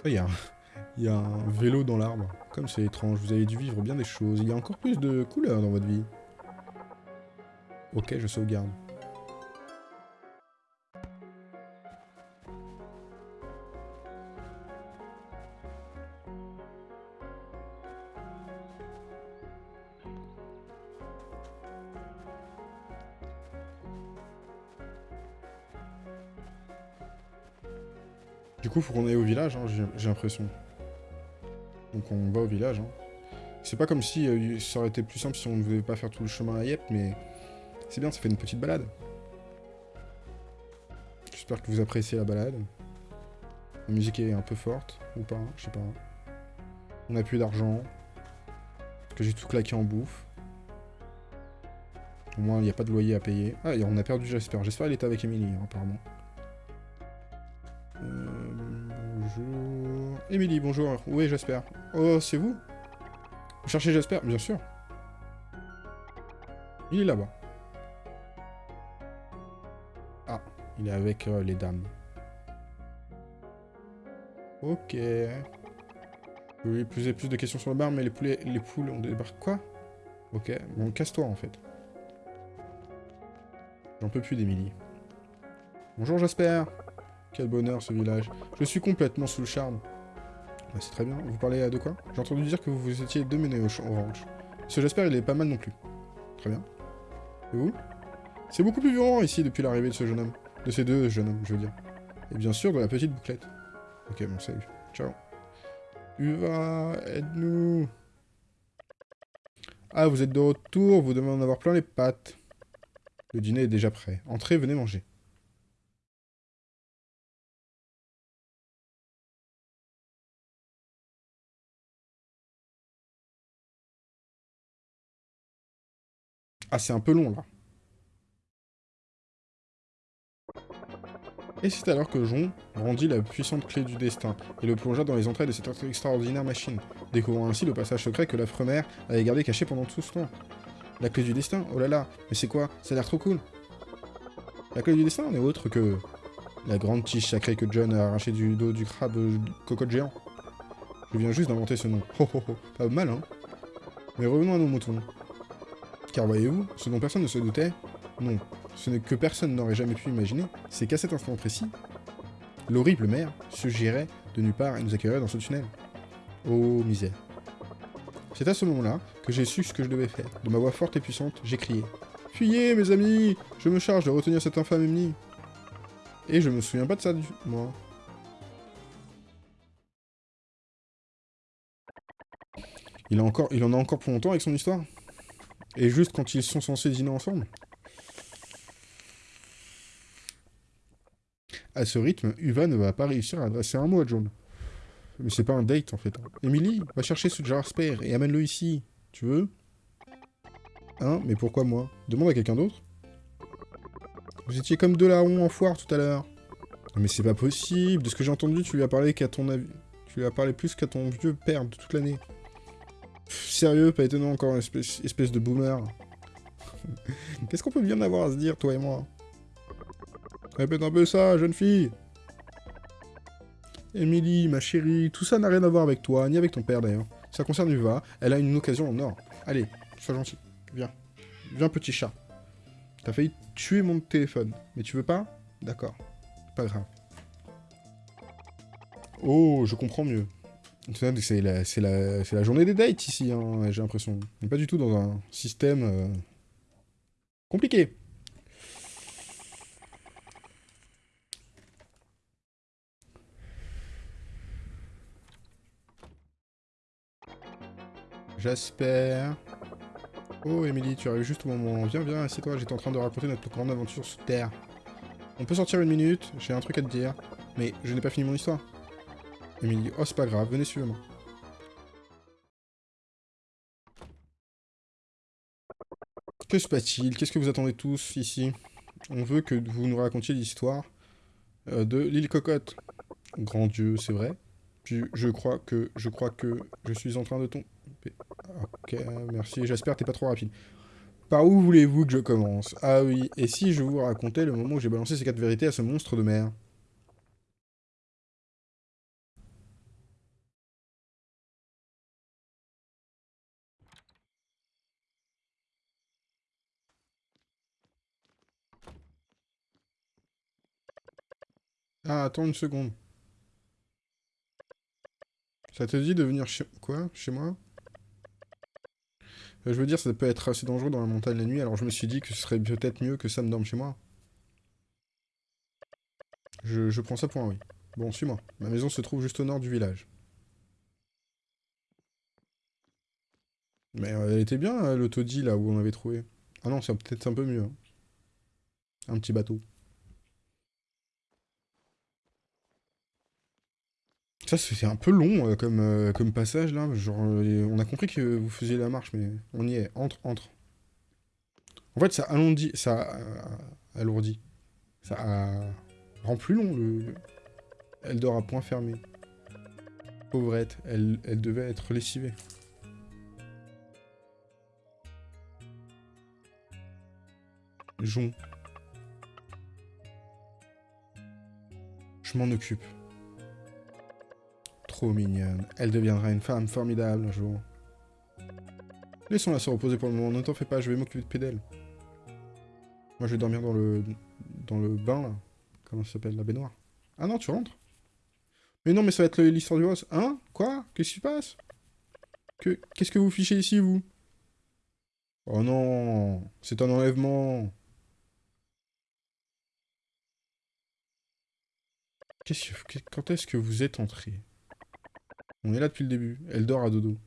Oh, il y a un vélo dans l'arbre. Comme c'est étrange, vous avez dû vivre bien des choses. Il y a encore plus de couleurs dans votre vie. Ok, je sauvegarde. Du coup, faut qu'on aille au village, hein, j'ai j'ai l'impression. Donc on va au village. Hein. C'est pas comme si euh, ça aurait été plus simple si on ne devait pas faire tout le chemin à Yep, mais c'est bien, ça fait une petite balade. J'espère que vous appréciez la balade. La musique est un peu forte, ou pas, je sais pas. On a plus d'argent. Que j'ai tout claqué en bouffe. Au moins, il n'y a pas de loyer à payer. Ah, on a perdu Jasper. J'espère qu'il était avec Emily, hein, apparemment. Euh, bonjour. Émilie, bonjour. Où est Jasper? Oh, c'est vous Vous cherchez Jasper Bien sûr. Il est là-bas. Ah, il est avec euh, les dames. Ok. Oui, plus et plus de questions sur le bar, mais les poulets, les poules, on débarque quoi? Ok, bon, casse-toi en fait. J'en peux plus d'Emilie. Bonjour Jasper quel bonheur ce village. Je suis complètement sous le charme. C'est très bien. Vous parlez de quoi? J'ai entendu dire que vous étiez ch- au ranch. Ce Jasper, il est pas mal non plus. Très bien. Et vous? C'est beaucoup plus violent ici depuis l'arrivée de ce jeune homme. De ces deux jeunes hommes, je veux dire. Et bien sûr, de la petite bouclette. Ok, bon, salut. Ciao. Uva, aide-nous. Ah, vous êtes de retour, vous devez en avoir plein les pattes. Le dîner est déjà prêt. Entrez, venez manger. Ah, c'est un peu long, là. Et c'est alors que Jon rendit la puissante clé du destin et le plongea dans les entrailles de cette extraordinaire machine, découvrant ainsi le passage secret que l'affreux mère avait gardé caché pendant tout ce temps. La clé du destin? Oh là là, mais c'est quoi? Ça a l'air trop cool La clé du destin n'est autre que... La grande tige sacrée que John a arrachée du dos du crabe cocotte géant. Je viens juste d'inventer ce nom. Oh oh oh, pas mal hein? Mais revenons à nos moutons. Car voyez-vous, ce dont personne ne se doutait, non, ce que personne n'aurait jamais pu imaginer, c'est qu'à cet instant précis, l'horrible mère surgirait de nulle part et nous accueillerait dans ce tunnel. Oh misère. C'est à ce moment-là que j'ai su ce que je devais faire. De ma voix forte et puissante, j'ai crié « Fuyez, mes amis Je me charge de retenir cette infâme Emily !» Et je me souviens pas de ça, du... moi. il, a encore, il en a encore pour longtemps avec son histoire Et juste quand ils sont censés dîner ensemble À ce rythme, Uva ne va pas réussir à adresser un mot à John. Mais c'est pas un date en fait. Emily, va chercher ce Jasper et amène-le ici. Tu veux? Hein? Mais pourquoi moi? Demande à quelqu'un d'autre. Vous étiez comme deux larrons en foire tout à l'heure. Mais c'est pas possible. De ce que j'ai entendu, tu lui as parlé qu'à ton avis. Tu lui as parlé plus qu'à ton vieux père de toute l'année. Sérieux, pas étonnant encore, espèce, de boomer. Qu'est-ce qu'on peut bien avoir à se dire, toi et moi? Répète un peu ça, jeune fille Émilie, ma chérie, tout ça n'a rien à voir avec toi, ni avec ton père d'ailleurs. Ça concerne Uva, elle a une occasion en or. Allez, sois gentil, viens. Viens petit chat. T'as failli tuer mon téléphone, mais tu veux pas? D'accord, pas grave. Oh, je comprends mieux. C'est la, journée des dates ici, hein, j'ai l'impression. On n'est pas du tout dans un système euh, compliqué. J'espère. Oh, Emily, tu arrives juste au moment. Viens, viens, assieds-toi, j'étais en train de raconter notre grande aventure sur Terre. On peut sortir une minute, j'ai un truc à te dire. Mais je n'ai pas fini mon histoire. Emily, oh, c'est pas grave, venez, suivez-moi. Que se passe-t-il? Qu'est-ce que vous attendez tous ici? On veut que vous nous racontiez l'histoire euh, de l'île Cocotte. Grand Dieu, c'est vrai. Puis je crois que je crois que je suis en train de tomber. Ok, merci. J'espère que t'es pas trop rapide. Par où voulez-vous que je commence? Ah oui, et si je vous racontais le moment où j'ai balancé ces quatre vérités à ce monstre de mer? Ah, attends une seconde. Ça te dit de venir chez... Quoi Chez moi? Euh, Je veux dire, ça peut être assez dangereux dans la montagne la nuit, alors je me suis dit que ce serait peut-être mieux que Sam dorme chez moi. Je, prends ça pour un oui. Bon, suis-moi. Ma maison se trouve juste au nord du village. Mais euh, elle était bien, euh, l'autodie, là, où on avait trouvé. Ah non, c'est peut-être un peu mieux. Hein. Un petit bateau. Ça, c'est un peu long euh, comme, euh, comme passage, là. Genre, euh, on a compris que vous faisiez la marche, mais on y est. Entre, entre. En fait, ça alourdit, ça alourdit. Ça rend plus long, le... Elle dort à point fermé. Pauvrette, elle, elle devait être lessivée. Jon. Je m'en occupe mignonne. Elle deviendra une femme formidable un jour. Laissons-la se reposer pour le moment. Ne t'en fais pas, je vais m'occuper d'elle. Moi, je vais dormir dans le... dans le bain, là. Comment ça s'appelle La baignoire. Ah non, tu rentres Mais non, mais ça va être l'histoire du boss. Hein? Quoi? Qu'est-ce qui se passe? Que... Qu'est-ce que vous fichez ici, vous? Oh non C'est un enlèvement que... Quand est-ce que vous êtes entré? On est là depuis le début. Elle dort à dodo.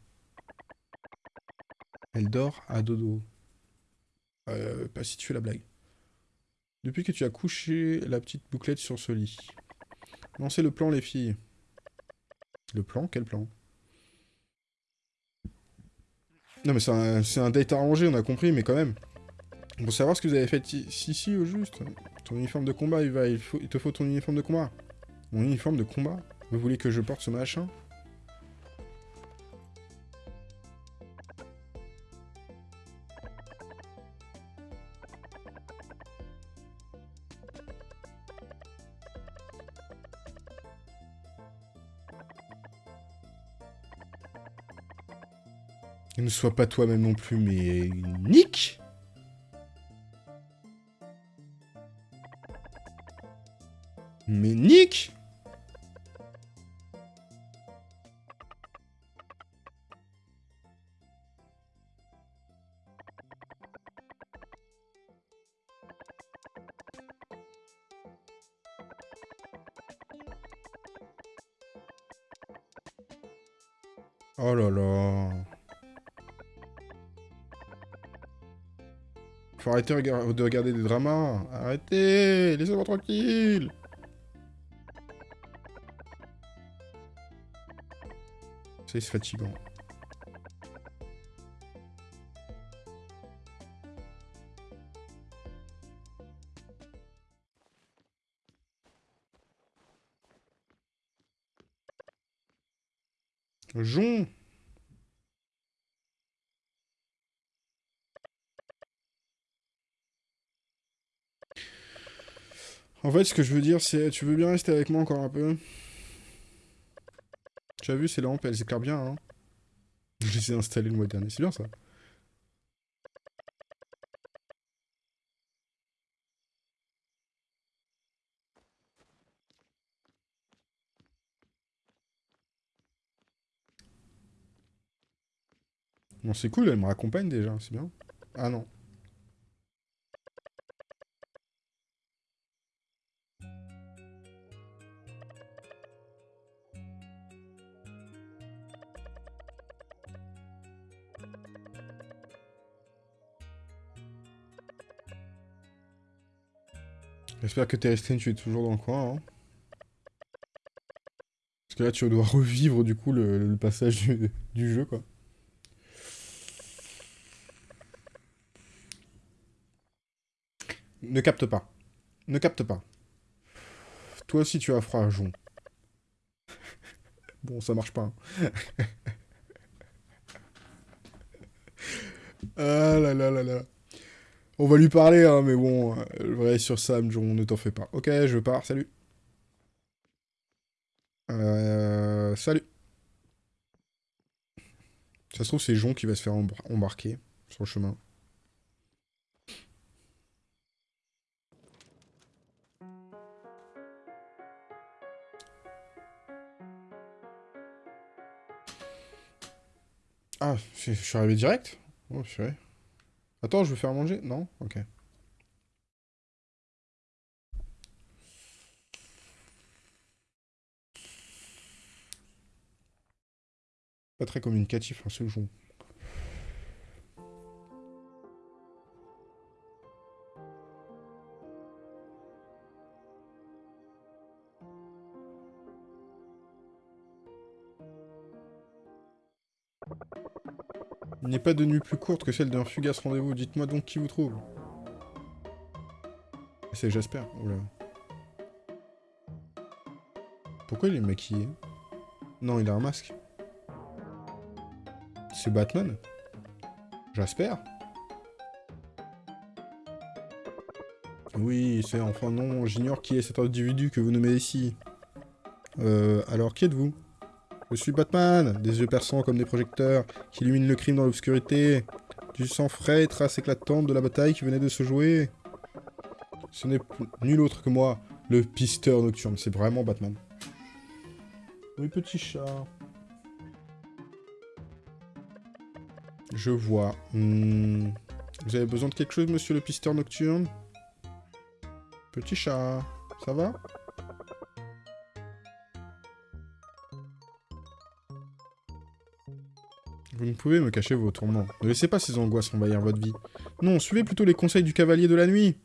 Elle dort à dodo. Euh, pas si tu fais la blague. Depuis que tu as couché la petite bouclette sur ce lit. Lancez le plan, les filles. Le plan Quel plan? Non, mais c'est un, un, date arrangé, on a compris, mais quand même. Pour savoir ce que vous avez fait ici, au juste. Ton uniforme de combat, il, va, il te faut ton uniforme de combat. Mon uniforme de combat? Vous voulez que je porte ce machin? Ne sois pas toi-même non plus, mais... Nick. Mais Nick Faut arrêter de regarder des dramas. Arrêtez Laissez-moi tranquille C'est fatigant. Fait, ce que je veux dire, c'est... Tu veux bien rester avec moi encore un peu? Tu as vu, ces lampes, elles éclairent bien, hein Je les ai installées le mois dernier, c'est bien ça Bon, c'est cool, elle me raccompagne déjà, c'est bien. Ah non. J'espère que Terrestrian, tu es toujours dans le coin. Hein. Parce que là, tu dois revivre du coup le, passage du, jeu, quoi. Ne capte pas. Ne capte pas. Toi aussi, tu as froid, Jon. bon, ça marche pas. Hein. ah là là là là. On va lui parler, hein, mais bon, le vrai sur Sam, John, ne t'en fais pas. Ok, je pars, salut. Euh, salut. Ça se trouve, c'est Jon qui va se faire embarquer sur le chemin. Ah, je suis arrivé direct? Oh, vrai. Attends, je veux faire manger Non? Ok. Pas très communicatif, hein, ce jeu. Pas de nuit plus courte que celle d'un fugace rendez-vous. Dites-moi donc qui vous trouve. C'est Jasper. Oula. Pourquoi il est maquillé? Non, il a un masque. C'est Batman? Jasper? Oui, c'est enfin non, j'ignore qui est cet individu que vous nommez ici. Euh, alors qui êtes-vous? Je suis Batman, des yeux perçants comme des projecteurs, qui illuminent le crime dans l'obscurité. Du sang frais et traces éclatantes de la bataille qui venait de se jouer. Ce n'est nul autre que moi, le pisteur nocturne. C'est vraiment Batman. Oui, petit chat. Je vois. Hmm. Vous avez besoin de quelque chose, monsieur le pisteur nocturne? Petit chat, ça va? Pouvez me cacher vos tourments. Ne laissez pas ces angoisses envahir votre vie. Non, suivez plutôt les conseils du cavalier de la nuit.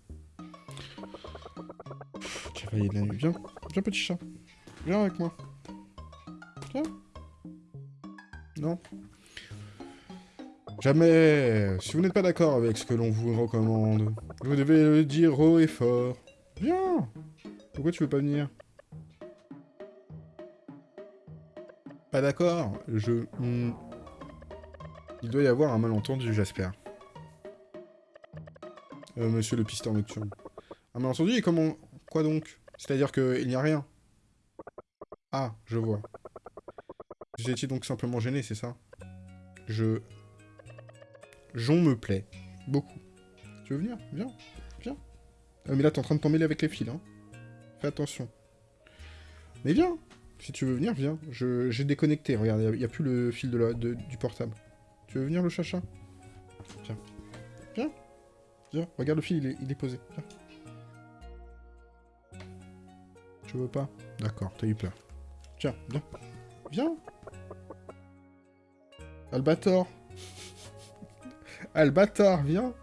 cavalier de la nuit, viens. Viens, petit chat. Viens avec moi. Viens. Non. Jamais. Si vous n'êtes pas d'accord avec ce que l'on vous recommande, vous devez le dire haut et fort. Viens. Pourquoi tu veux pas venir? Pas d'accord? Je... Il doit y avoir un malentendu, Jasper. Euh, monsieur le pisteur nocturne. Un malentendu et comment... Quoi donc? C'est-à-dire qu'il n'y a rien Ah, je vois. Vous étiez donc simplement gêné, c'est ça? Je... Jon me plaît. Beaucoup. Tu veux venir? Viens. Viens. Euh, mais là, t'es en train de t'emmêler avec les fils, hein. Fais attention. Mais viens Si tu veux venir, viens. J'ai déconnecté, regarde, il n'y a, plus le fil de la, du portable. Tu veux venir le chacha? Viens. Viens. Viens. Regarde le fil, il est, posé. Viens. Tu veux pas? D'accord, t'as eu peur. Tiens, viens. Viens. Albator. Albator, viens.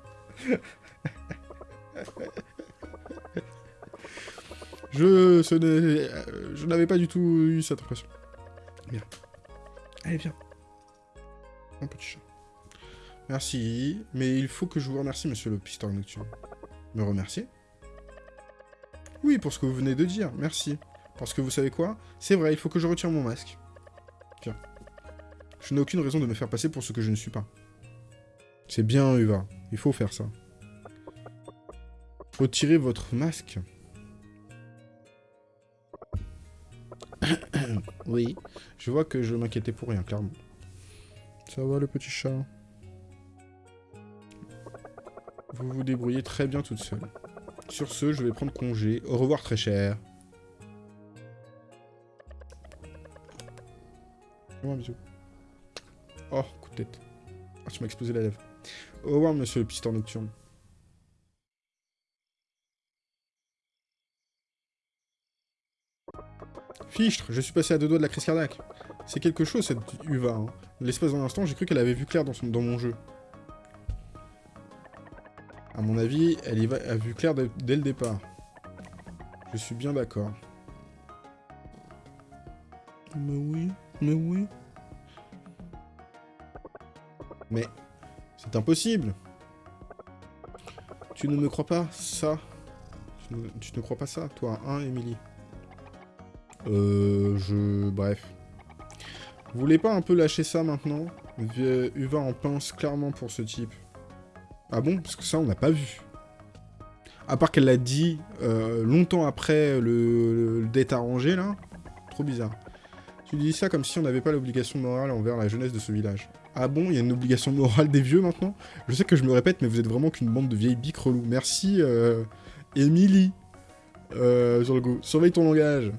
Je, euh, je n'avais pas du tout eu cette impression. Bien. Allez, viens. Un petit chat. Merci, mais il faut que je vous remercie, monsieur le pisteur nocturne. Me remercier Oui, pour ce que vous venez de dire, merci. Parce que vous savez quoi? C'est vrai, il faut que je retire mon masque. Tiens. Je n'ai aucune raison de me faire passer pour ce que je ne suis pas. C'est bien, Uva. Il faut faire ça. Retirez votre masque. oui. Je vois que je m'inquiétais pour rien, clairement. Ça va, le petit chat Vous vous débrouillez très bien toute seule. Sur ce, je vais prendre congé. Au revoir, très cher. Fais-moi un bisou. Oh, coup de tête. Ah, tu m'as explosé la lèvre. Au revoir, monsieur le pisteur nocturne. Fichtre, je suis passé à deux doigts de la crise cardiaque. C'est quelque chose, cette Uva. Hein. L'espace d'un instant, j'ai cru qu'elle avait vu clair dans, son, dans mon jeu. À mon avis, elle y va, a vu clair dès, le départ. Je suis bien d'accord. Mais oui, mais oui. Mais c'est impossible. Tu ne me crois pas ça tu ne, tu ne crois pas ça, toi, hein, Emily Euh, je... Bref. Vous voulez pas un peu lâcher ça maintenant? Uva en pince clairement pour ce type. Ah bon? Parce que ça, on n'a pas vu. À part qu'elle l'a dit euh, longtemps après le, le date arrangé, là. Trop bizarre. Tu dis ça comme si on n'avait pas l'obligation morale envers la jeunesse de ce village. Ah bon, il y a une obligation morale des vieux maintenant? Je sais que je me répète, mais vous êtes vraiment qu'une bande de vieilles biques. Merci, euh, Emily. Euh, sur le goût. Surveille ton langage.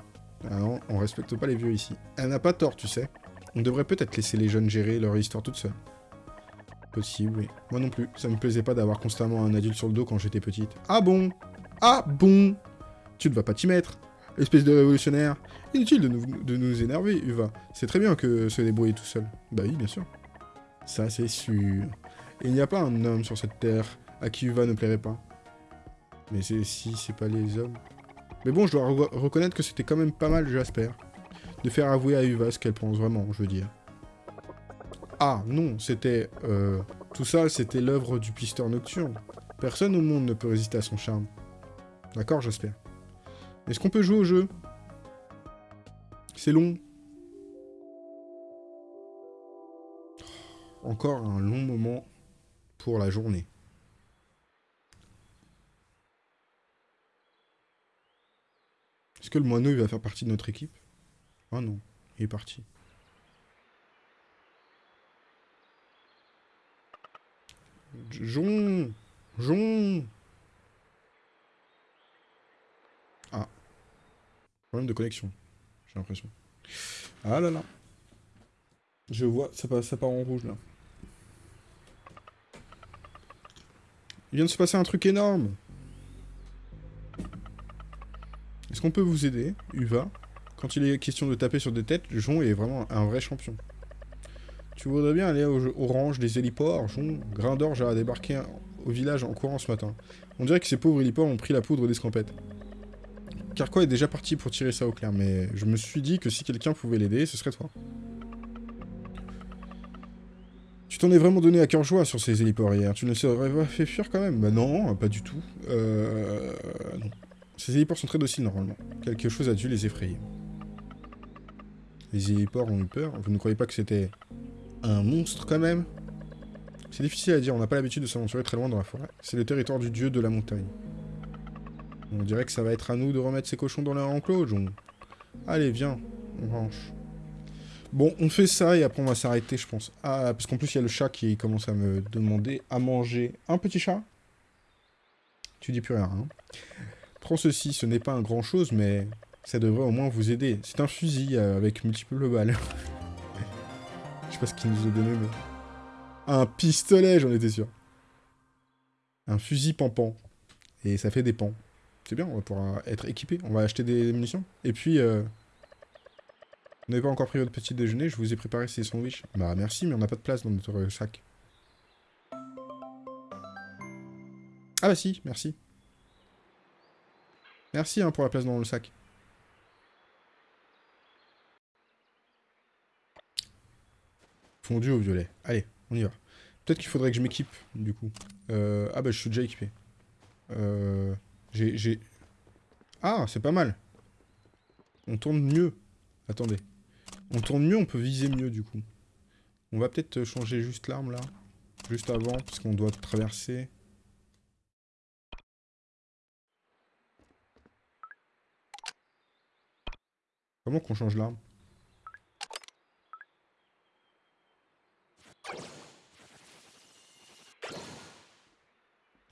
Ah non, on respecte pas les vieux ici. Elle n'a pas tort, tu sais. On devrait peut-être laisser les jeunes gérer leur histoire toute seule. Possible, oui. Moi non plus. Ça me plaisait pas d'avoir constamment un adulte sur le dos quand j'étais petite. Ah bon? Ah bon? Tu ne vas pas t'y mettre Espèce de révolutionnaire. Inutile de nous, de nous énerver, Uva. C'est très bien que se débrouiller tout seul. Bah oui, bien sûr. Ça, c'est sûr. Et il n'y a pas un homme sur cette terre à qui Uva ne plairait pas. Mais si c'est pas les hommes. Mais bon, je dois re- reconnaître que c'était quand même pas mal, Jasper. De faire avouer à Uva ce qu'elle pense vraiment, je veux dire. Ah, non, c'était... euh, tout ça, c'était l'œuvre du pisteur nocturne. Personne au monde ne peut résister à son charme. D'accord, Jasper Est-ce qu'on peut jouer au jeu? C'est long. Encore un long moment pour la journée. Est-ce que le moineau va faire partie de notre équipe? Ah non, il est parti. Jon Jon Ah. Problème de connexion, j'ai l'impression. Ah là là. Je vois, ça, ça part en rouge là. Il vient de se passer un truc énorme. Est-ce qu'on peut vous aider, Uva? Quand il est question de taper sur des têtes, Jon est vraiment un vrai champion. Tu voudrais bien aller au, au des héliports, Jon? Grindorge a débarqué au village en courant ce matin. On dirait que ces pauvres héliports ont pris la poudre d'escampette. Carquois est déjà parti pour tirer ça au clair, mais je me suis dit que si quelqu'un pouvait l'aider, ce serait toi. Tu t'en es vraiment donné à cœur joie sur ces héliports hier. Tu ne serais pas fait fuir quand même? Bah non, pas du tout. Euh... Non. Ces héliports sont très dociles normalement. Quelque chose a dû les effrayer. Les héliports ont eu peur. Vous ne croyez pas que c'était un monstre quand même? C'est difficile à dire, on n'a pas l'habitude de s'aventurer très loin dans la forêt. C'est le territoire du dieu de la montagne. On dirait que ça va être à nous de remettre ces cochons dans leur enclos, John. Allez, viens, on range. Bon, on fait ça et après on va s'arrêter, je pense. Ah, parce qu'en plus il y a le chat qui commence à me demander à manger. Un petit chat? Tu dis plus rien, hein Prends ceci, ce n'est pas un grand chose, mais ça devrait au moins vous aider. C'est un fusil euh, avec multiples balles. Je sais pas ce qu'il nous a donné, mais... Un pistolet, j'en étais sûr. Un fusil pampan. Et ça fait des pans. C'est bien, on va pouvoir être équipé. On va acheter des munitions. Et puis, euh... vous n'avez pas encore pris votre petit déjeuner, je vous ai préparé ces sandwichs. Bah merci, mais on n'a pas de place dans notre sac. Ah bah si, merci. Merci hein, pour la place dans le sac. Fondu au violet. Allez, on y va. Peut-être qu'il faudrait que je m'équipe, du coup. Euh, ah bah, je suis déjà équipé. Euh, J'ai... Ah, c'est pas mal. On tourne mieux. Attendez. On tourne mieux, on peut viser mieux, du coup. On va peut-être changer juste l'arme, là. Juste avant, parce qu'on doit traverser. Comment qu'on change l'arme?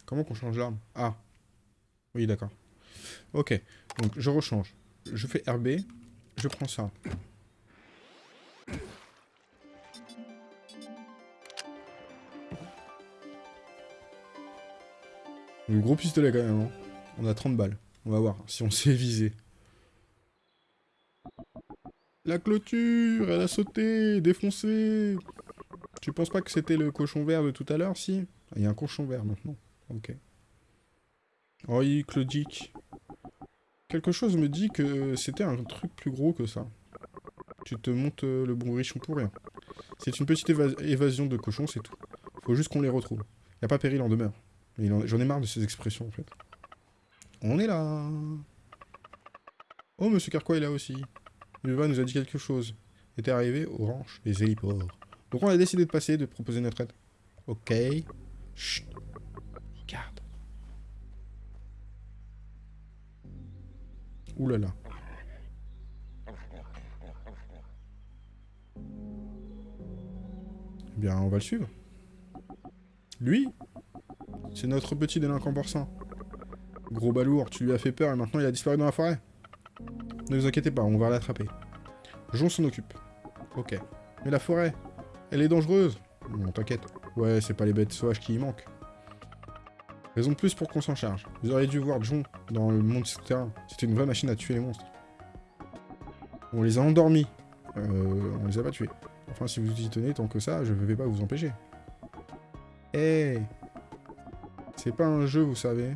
Comment qu'on change l'arme? Ah. Oui, d'accord. Ok. Donc, je rechange. Je fais RB. Je prends ça. Le gros pistolet quand même. Hein. On a 30 balles. On va voir si on sait viser. La clôture, elle a sauté, défoncé. Tu penses pas que c'était le cochon vert de tout à l'heure, si? Il y a un cochon vert maintenant. Ok. Oui, Claudic. Quelque chose me dit que c'était un truc plus gros que ça. Tu te montes euh, le bon richon pour rien. C'est une petite évasion de cochons, c'est tout. Faut juste qu'on les retrouve. Y a pas péril en demeure. J'en ai marre de ces expressions, en fait. On est là Oh, Monsieur Carquois est là aussi. Luva nous a dit quelque chose. Était arrivé au ranch des héliports. Donc on a décidé de passer, de proposer notre aide. Ok. Chut. Ouh. Eh bien, on va le suivre. Lui C'est notre petit délinquant porcin. Gros balourd, tu lui as fait peur et maintenant il a disparu dans la forêt. Ne vous inquiétez pas, on va l'attraper. Jon s'en occupe. Ok. Mais la forêt, elle est dangereuse. Non, t'inquiète. Ouais, c'est pas les bêtes sauvages qui y manquent. Raison de plus pour qu'on s'en charge. Vous auriez dû voir Jon dans le monde souterrain. C'était une vraie machine à tuer les monstres. On les a endormis. Euh, on les a pas tués. Enfin, si vous y tenez tant que ça, je ne vais pas vous empêcher. Eh C'est pas un jeu, vous savez.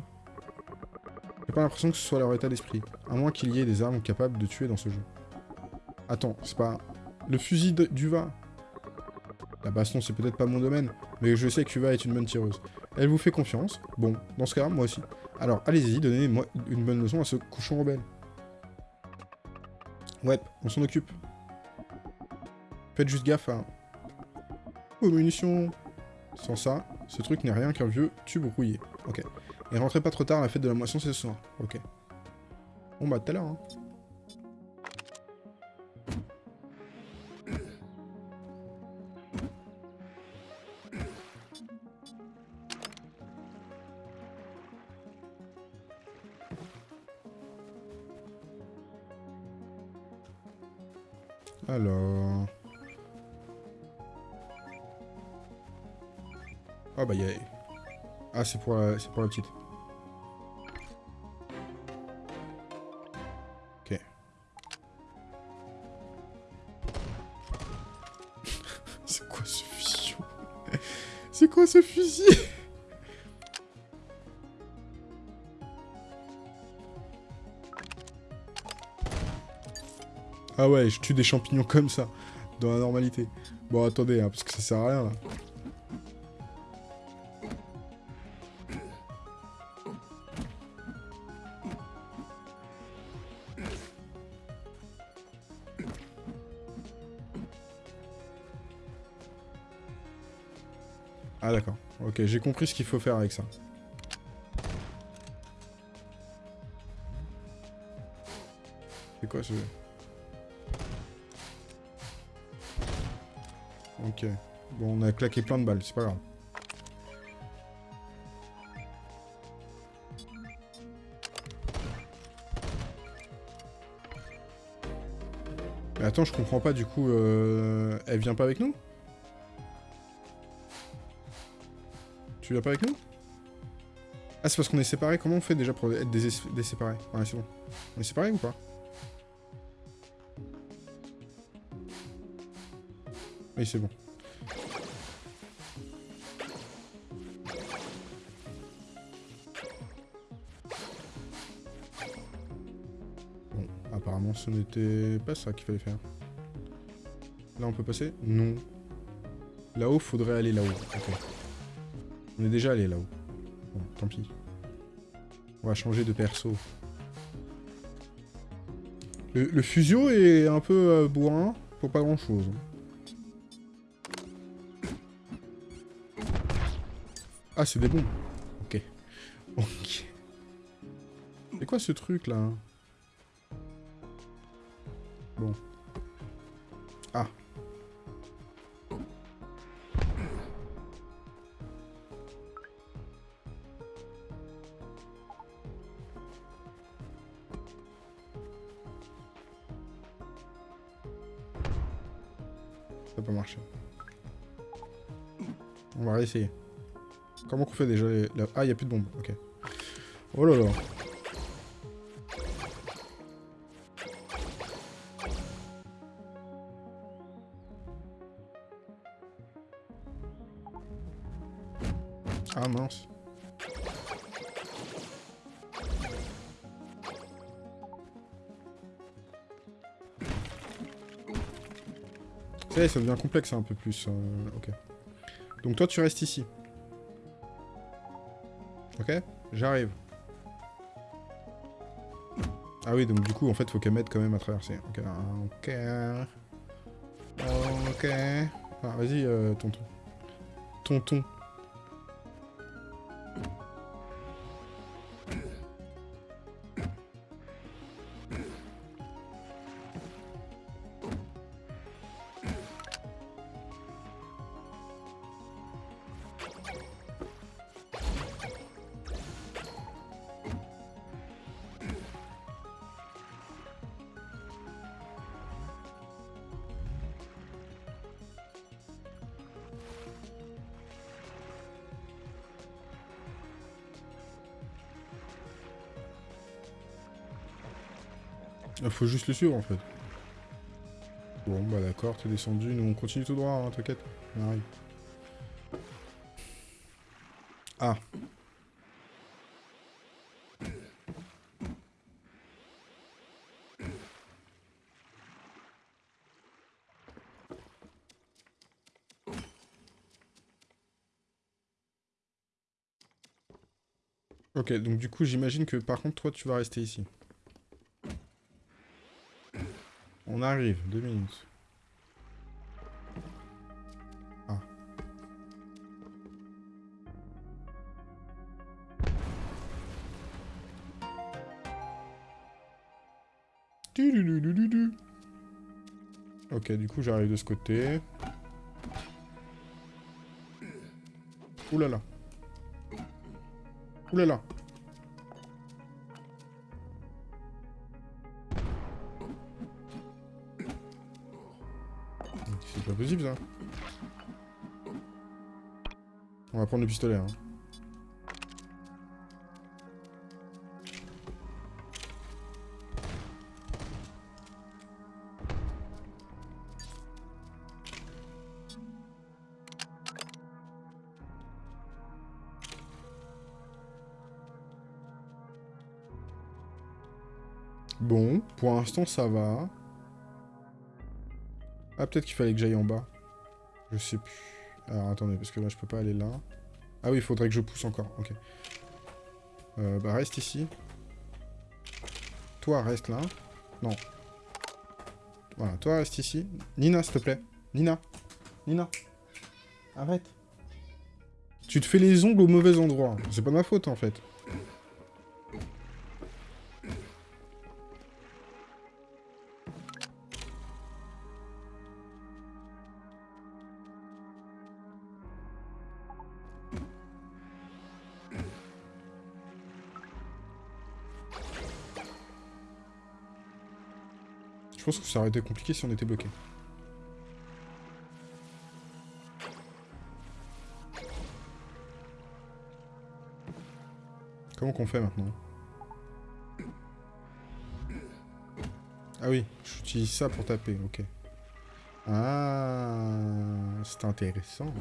J'ai pas l'impression que ce soit leur état d'esprit. À moins qu'il y ait des armes capables de tuer dans ce jeu. Attends, c'est pas... Le fusil d'Uva La baston, c'est peut-être pas mon domaine, mais je sais qu'Uva est une bonne tireuse. Elle vous fait confiance. Bon, dans ce cas, moi aussi. Alors, allez-y, donnez-moi une bonne leçon à ce cochon rebelle. Ouais, on s'en occupe. Faites juste gaffe à... Aux munitions Sans ça, ce truc n'est rien qu'un vieux tube rouillé. Ok. Et rentrez pas trop tard, la fête de la moisson, c'est ce soir. Ok. Bon bah, tout à l'heure, hein. C'est pour, la... pour la petite. Ok. c'est quoi ce fusil? C'est quoi ce fusil? Ah ouais, je tue des champignons comme ça, dans la normalité. Bon, attendez, hein, parce que ça sert à rien, là. Ok, j'ai compris ce qu'il faut faire avec ça. C'est quoi ce... Ok. Bon, on a claqué plein de balles, c'est pas grave. Mais attends, je comprends pas, du coup, euh... elle vient pas avec nous? Tu viens pas avec nous? Ah, c'est parce qu'on est séparés Comment on fait déjà pour être séparés? Ouais, c'est bon. On est séparés ou pas? Oui, c'est bon. Non, ce n'était pas ça qu'il fallait faire. Là, on peut passer? Non. Là-haut, faudrait aller là-haut. On est déjà allé là-haut. Bon, tant pis. On va changer de perso. Le, fusio est un peu euh, bourrin pour pas grand-chose. Ah, c'est des bombes. Ok. Ok. C'est quoi ce truc là qu'on fait déjà les... Ah, il n'y a plus de bombes. Ok. Oh là là. Ah mince. Ça ça devient complexe un peu plus. Euh, ok. Donc toi, tu restes ici. Ok J'arrive. Ah oui, donc du coup, en fait, faut qu'elle m'aide quand même à traverser. Ok. Ok. Ok. Ah, vas-y, euh, tonton. Tonton. Il faut juste le suivre en fait. Bon bah d'accord, t'es descendu, nous on continue tout droit, hein, t'inquiète. Ah. Ok, donc du coup j'imagine que par contre toi tu vas rester ici. On arrive, deux minutes. Ah. Ok, du coup j'arrive de ce côté. Ouh là là. Là. On va prendre le pistolet. Hein. Bon, pour l'instant ça va. Ah, peut-être qu'il fallait que j'aille en bas. Je sais plus. Alors, attendez, parce que là, je peux pas aller là. Ah oui, il faudrait que je pousse encore. Ok. Euh, bah, reste ici. Toi, reste là. Non. Voilà, toi, reste ici. Nina, s'il te plaît. Nina. Nina. Arrête. Tu te fais les ongles au mauvais endroit. C'est pas ma faute, en fait. Pense que ça aurait été compliqué si on était bloqué. Comment qu'on fait maintenant? Ah oui, j'utilise ça pour taper, ok. Ah, c'est intéressant.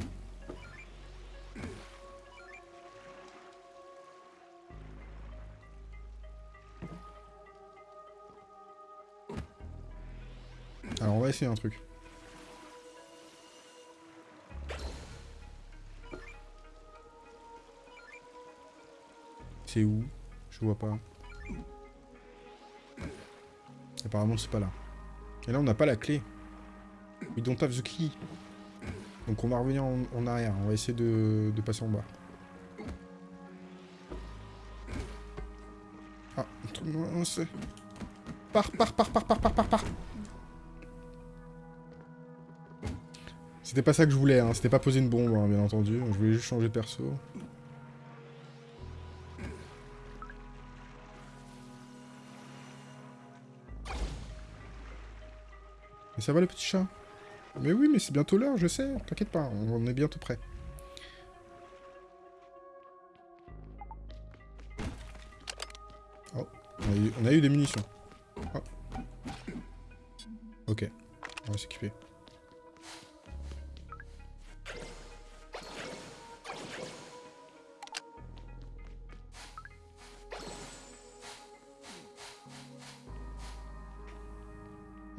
Un truc. C'est où? Je vois pas. Apparemment, c'est pas là. Et là, on n'a pas la clé. We don't have the key. Donc on va revenir en, arrière. On va essayer de, passer en bas. Ah, non, c'est... Par, par, par, par, par, par, par, par. C'était pas ça que je voulais, hein. C'était pas poser une bombe, hein, bien entendu. Je voulais juste changer de perso. Mais ça va le petit chat? Mais oui, mais c'est bientôt l'heure, je sais. T'inquiète pas, on est bientôt prêt. Oh, on a eu, des munitions. Oh. Ok, on va s'équiper.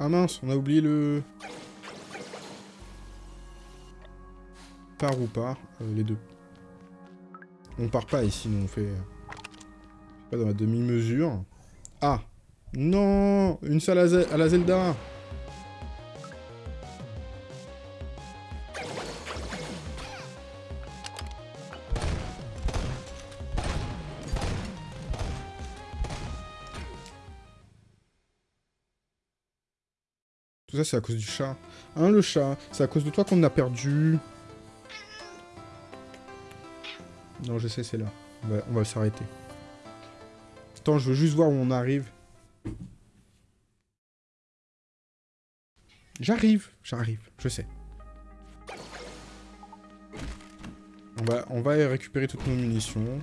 Ah mince, on a oublié le... Part ou pas, euh, les deux. On part pas ici, nous on fait... Pas dans la demi-mesure. Ah Non Une salle à la Zelda C'est à cause du chat. Hein, le chat C'est à cause de toi qu'on a perdu. Non, je sais, c'est là. On va, s'arrêter. Attends, je veux juste voir où on arrive. J'arrive, j'arrive, je sais. On va, on va récupérer toutes nos munitions.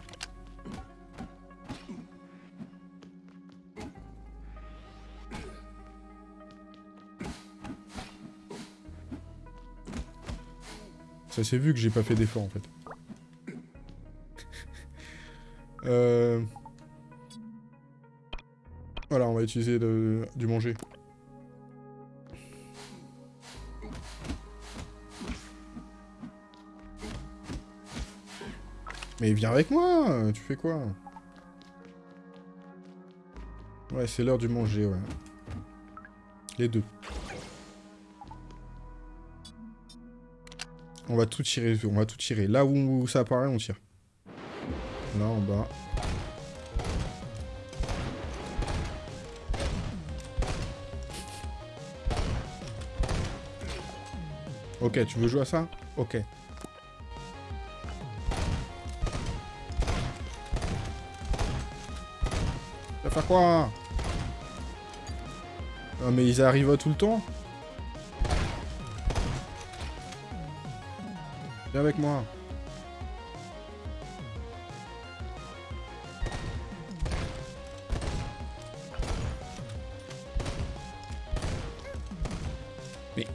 Ça s'est vu que j'ai pas fait d'effort en fait. euh... Voilà, on va utiliser du manger. Mais viens avec moi Tu fais quoi? Ouais, c'est l'heure du manger, ouais. Les deux. On va tout tirer, on va tout tirer. Là où ça apparaît, on tire. Là, en bas. Ok, tu veux jouer à ça? Ok. Vas faire quoi? Ah mais ils arrivent tout le temps? Viens avec moi. Mais...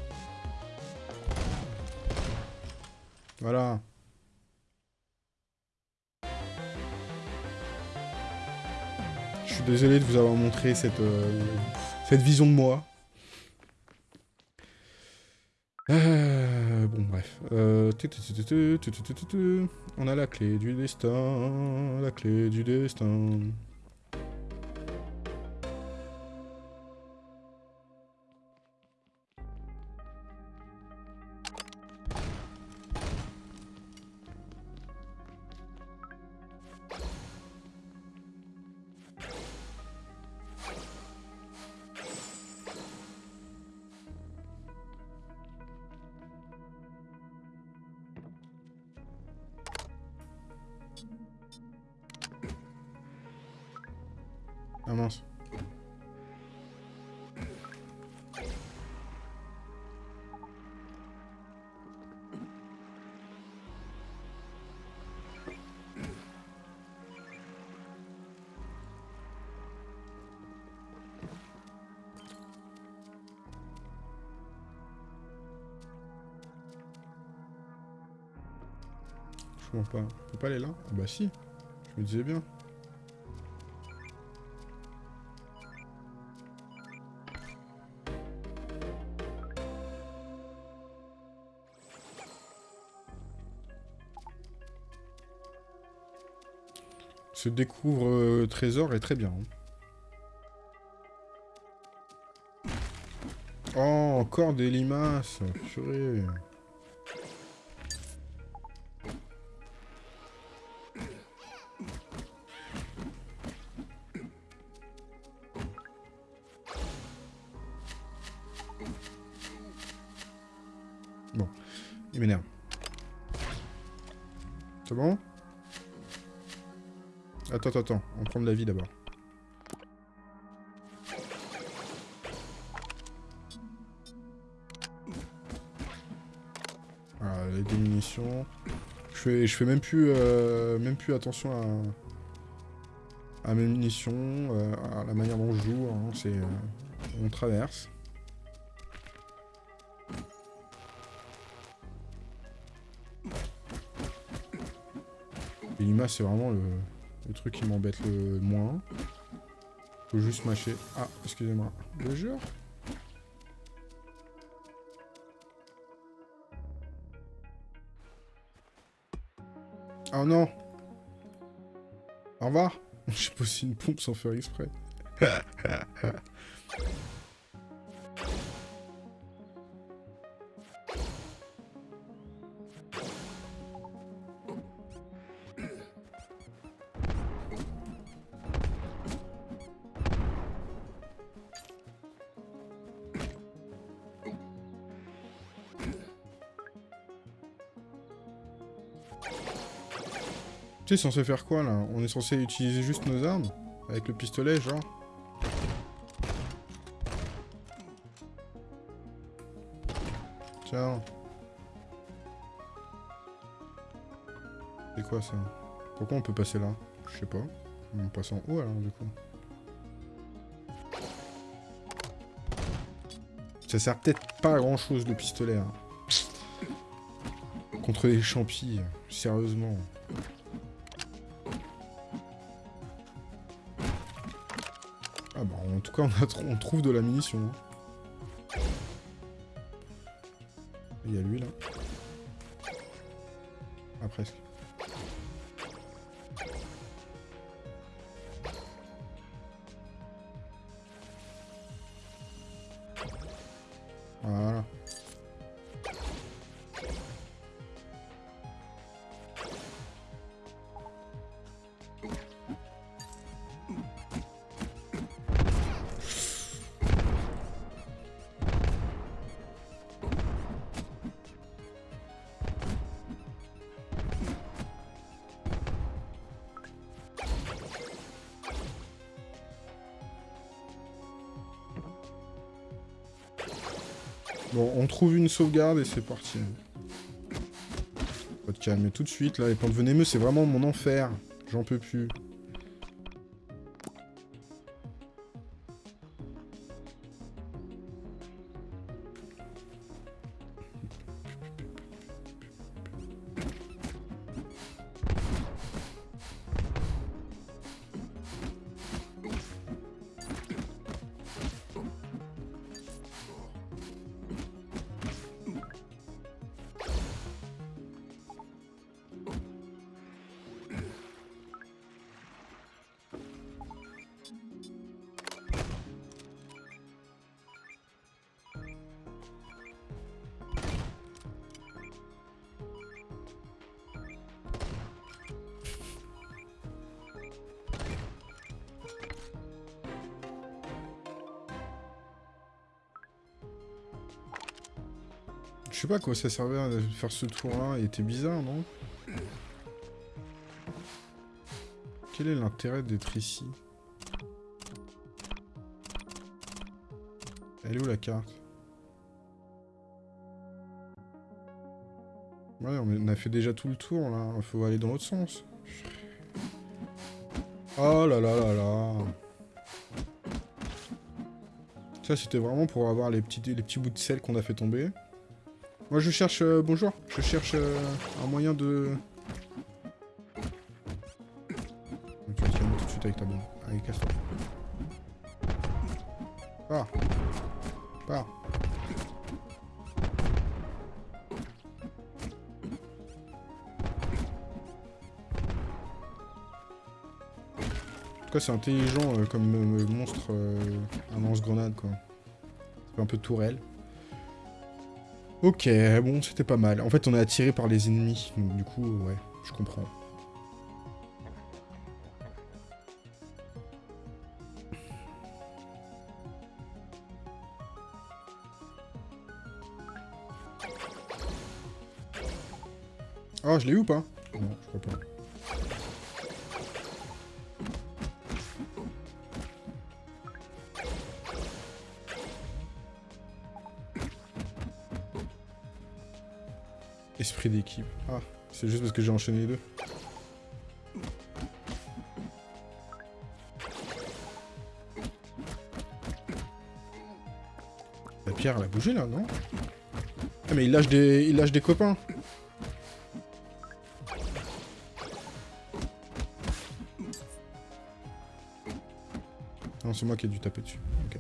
Voilà. Je suis désolé de vous avoir montré cette, euh, cette vision de moi. Euh, bon, bref. Euh, on a la clé du destin, la clé du destin. Bah si, je me disais bien. Se découvre euh, trésor est très bien. Hein. Oh, encore des limaces, purée. Attends, attends, attends. On prend de la vie d'abord. Voilà, les démunitions. Je fais, je fais même plus, euh, même plus attention à, mes munitions, euh, à la manière dont je joue. hein, C'est, euh, on traverse. Limaces, c'est vraiment le, le truc qui m'embête le moins. Faut juste mâcher. Ah, excusez-moi. Le jure Oh non Au revoir J'ai posé une pompe sans faire exprès. Tu es censé faire quoi là On est censé utiliser juste nos armes Avec le pistolet genre Tiens. C'est quoi ça Pourquoi on peut passer là Je sais pas. On passe en haut alors du coup. Ça sert peut-être pas à grand chose le pistolet. hein. Contre les champis, sérieusement. Cas on, a trouve de la munition. hein. Sauvegarde et c'est parti. Faut te calmer tout de suite, là. Les plantes venimeuses, c'est vraiment mon enfer. J'en peux plus. Ça servait de faire ce tour-là. Il était bizarre, non? Quel est l'intérêt d'être ici? Elle est où la carte? Ouais, on a fait déjà tout le tour, là. Faut aller dans l'autre sens. Oh là là là là Ça, c'était vraiment pour avoir les petits bouts de sel qu'on a fait tomber. Moi, je cherche... euh, bonjour. Je cherche euh, un moyen de... Tu vas tout de suite avec ta bombe. Allez, casse-toi. Pars. Pars. cas, c'est intelligent euh, comme euh, monstre, euh, un lance-grenade, quoi. C'est un peu tourelle. Ok, bon, c'était pas mal. En fait, on est attiré par les ennemis, donc du coup, ouais, je comprends. Oh, je l'ai eu ou pas? Non, je crois pas. D'équipe. Ah, c'est juste parce que j'ai enchaîné les deux. La pierre, elle a bougé là, non? Ah mais il lâche des, il lâche des copains. Non, c'est moi qui ai dû taper dessus. Ok.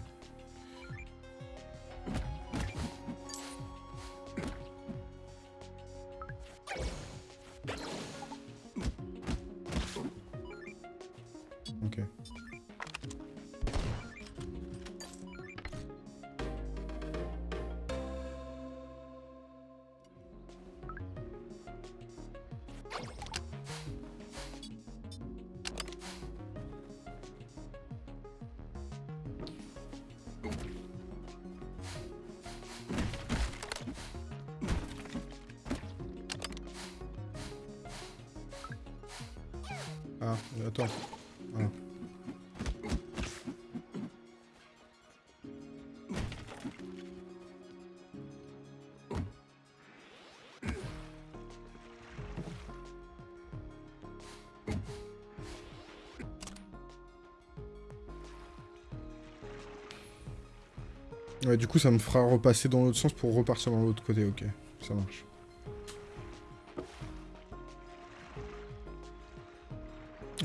Coup, ça me fera repasser dans l'autre sens pour repartir dans l'autre côté, ok. Ça marche.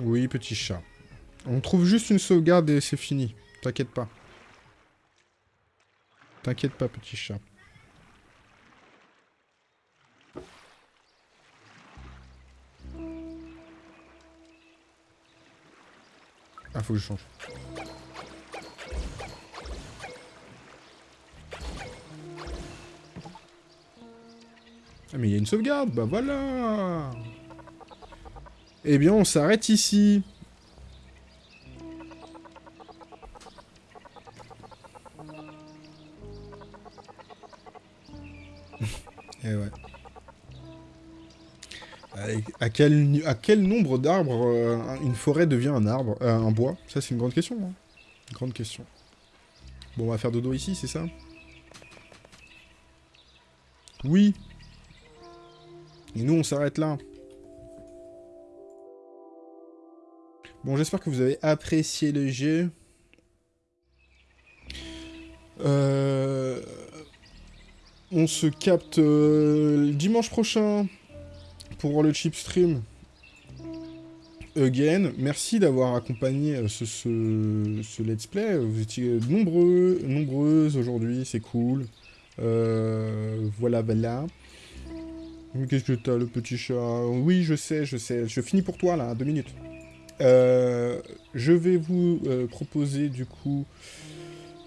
Oui, petit chat. On trouve juste une sauvegarde et c'est fini. T'inquiète pas. T'inquiète pas, petit chat. Ah, faut que je change. Mais il y a une sauvegarde Bah voilà eh bien, on s'arrête ici. Eh ouais. À quel, à quel nombre d'arbres euh, une forêt devient un arbre euh, Un bois? Ça, c'est une grande question. Hein. Grande question. Bon, on va faire dodo ici, c'est ça? Oui. Et nous, on s'arrête là. Bon, j'espère que vous avez apprécié le jeu. Euh, On se capte euh, dimanche prochain pour le chip stream. Again, merci d'avoir accompagné euh, ce, let's play. Vous étiez nombreux, nombreuses aujourd'hui, c'est cool. Voilà, voilà. Qu'est-ce que t'as, le petit chat? Oui, je sais, je sais. Je finis pour toi, là, deux minutes. Euh, je vais vous euh, proposer du coup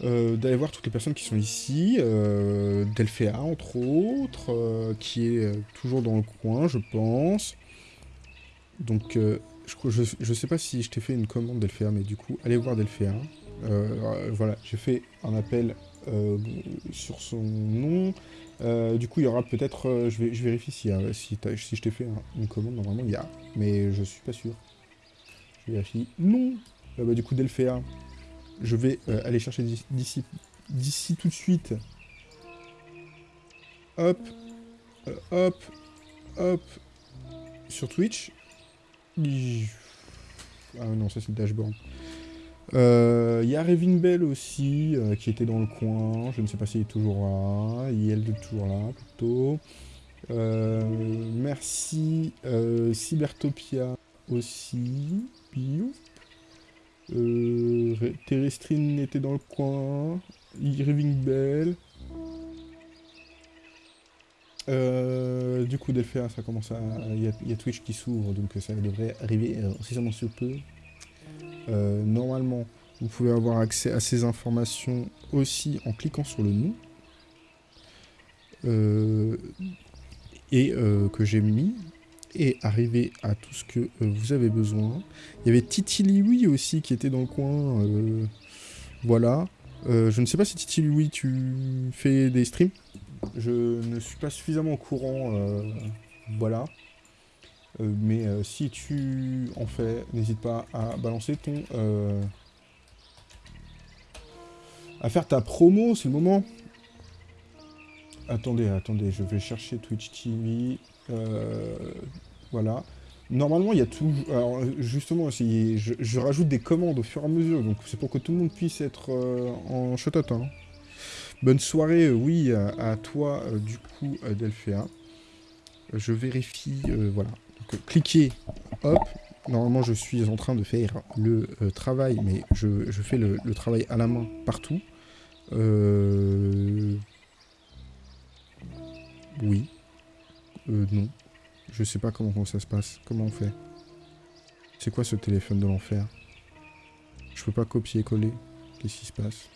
euh, d'aller voir toutes les personnes qui sont ici. Delphéa entre autres, qui est toujours dans le coin je pense. Donc je, je, je, sais pas si je t'ai fait une commande Delphéa, mais du coup allez voir Delphéa. voilà, j'ai fait un appel sur son nom. Du coup il y aura peut-être, je, vais, je vérifie si, si, si je t'ai fait une commande, normalement il y a, mais je suis pas sûr. Je vérifie. Non euh, bah, Du coup, Delphéa, je vais euh, aller chercher d'ici d'ici tout de suite. Hop. Euh, hop. Hop. Sur Twitch. Ah non, ça c'est le dashboard. Il euh, y a Revin Bell aussi, euh, qui était dans le coin. Je ne sais pas s'il est toujours là. Il est toujours là, plutôt. Euh, merci Cybertopia aussi. Terrestrine était dans le coin. Irving Bell. Du coup, Delphéa, ça commence à. Il y, a Twitch qui s'ouvre, donc ça devrait arriver incessamment sur peu. Normalement, vous pouvez avoir accès à ces informations aussi en cliquant sur le nom. et que j'ai mis et arriver à tout ce que vous avez besoin. Il y avait Titi Liwi aussi qui était dans le coin. voilà. je ne sais pas si Titi Liwi tu fais des streams? Je ne suis pas suffisamment au courant. voilà. Mais si tu en fais, n'hésite pas à balancer ton... à faire ta promo, c'est le moment. Attendez, attendez, je vais chercher Twitch TV. Euh, voilà. Normalement, il y a tout... Alors, justement, je, je, rajoute des commandes au fur et à mesure, donc c'est pour que tout le monde puisse être euh, en shot hein. Bonne soirée, euh, oui, à, toi, du coup, Delphéa. Je vérifie, voilà. Donc, cliquez, hop. Normalement, je suis en train de faire le travail, mais je, fais le, travail à la main partout. Oui. Euh, non. Je sais pas comment, ça se passe. Comment on fait? C'est quoi ce téléphone de l'enfer? Je peux pas copier-coller. Qu'est-ce qui se passe?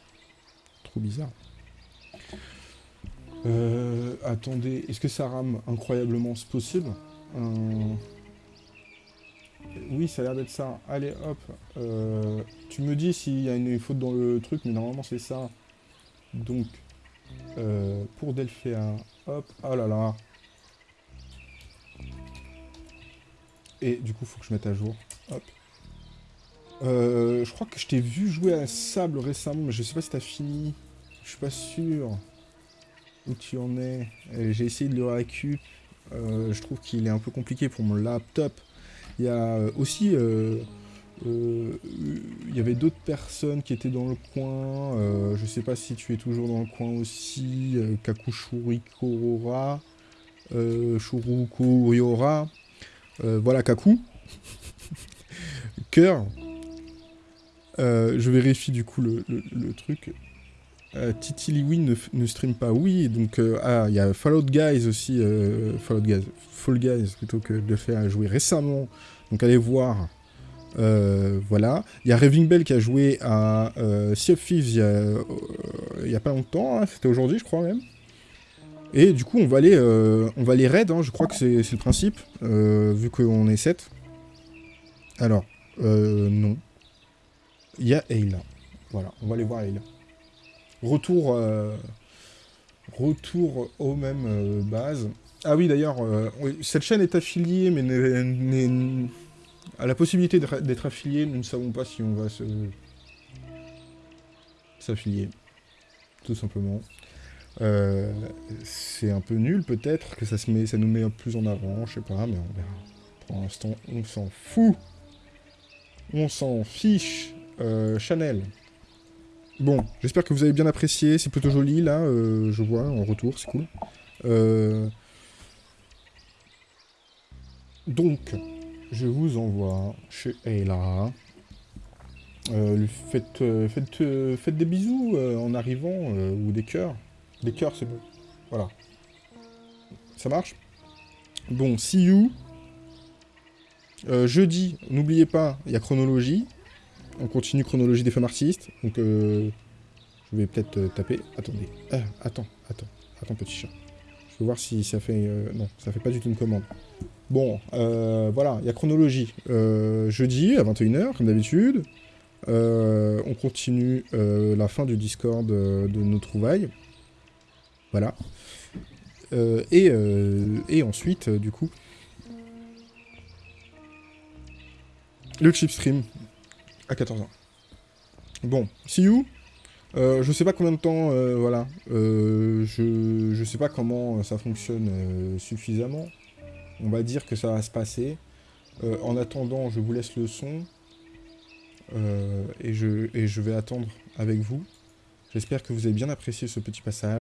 Trop bizarre. Euh, attendez, est-ce que ça rame incroyablement ce possible? Euh, Oui, ça a l'air d'être ça. Allez, hop. Euh, tu me dis s'il y a une faute dans le truc, mais normalement c'est ça. Donc, pour Delphéa, hop, oh là là, Et du coup, faut que je mette à jour. Hop. Euh, je crois que je t'ai vu jouer à Sable récemment, mais je sais pas si t'as fini. Je suis pas sûr où tu en es. J'ai essayé de le récup. Euh, je trouve qu'il est un peu compliqué pour mon laptop. Il y a euh, aussi... il y avait d'autres personnes qui étaient dans le coin. je sais pas si tu es toujours dans le coin aussi. Kakushuri Korora. Euh, voilà Kaku. Cœur. Euh, je vérifie du coup le, truc. Euh, Titi Liwi ne, stream pas. Oui, donc... ah, il y a Fallout Guys aussi. Fallout Guys. Fall Guys, plutôt que de faire jouer récemment. Donc allez voir. voilà. Il y a Raving Bell qui a joué à Sea of Thieves il y a, pas longtemps. Hein. C'était aujourd'hui, je crois même. Et du coup, on va aller, euh, on raid, hein, je crois que c'est le principe, euh, vu qu'on est 7. Alors, euh, non. Il y a Ayla. Voilà, on va aller voir Ayla. Retour, euh, retour aux mêmes bases. Ah oui, d'ailleurs, cette chaîne est affiliée, mais à la possibilité d'être affiliée, nous ne savons pas si on va se s'affilier, tout simplement. Euh, c'est un peu nul peut-être, que ça, se met, ça nous met plus en avant, je sais pas, mais on verra. Pour l'instant, on s'en fout. On s'en fiche. Euh, Chanel. Bon, j'espère que vous avez bien apprécié, c'est plutôt joli là, euh, je vois en retour, c'est cool. Donc, je vous envoie chez Ayla. faites, faites, faites, des bisous en arrivant, ou des cœurs. Des cœurs, c'est bon. Voilà. Ça marche? Bon, see you. Euh, jeudi, n'oubliez pas, il y a chronologie. On continue chronologie des femmes artistes. Donc, euh, je vais peut-être euh, taper. Attendez. Ah, attends, attends. Attends, petit chat. Je vais voir si ça fait... non, ça fait pas du tout une commande. Bon, voilà, il y a chronologie. jeudi, à 21h, comme d'habitude. on continue la fin du Discord de nos trouvailles. Voilà. Euh, euh, et, ensuite, euh, du coup, le chip stream à 14h. Bon, see you. je sais pas combien de temps, voilà. je, je sais pas comment ça fonctionne suffisamment. On va dire que ça va se passer. en attendant, je vous laisse le son. et je vais attendre avec vous. J'espère que vous avez bien apprécié ce petit passage.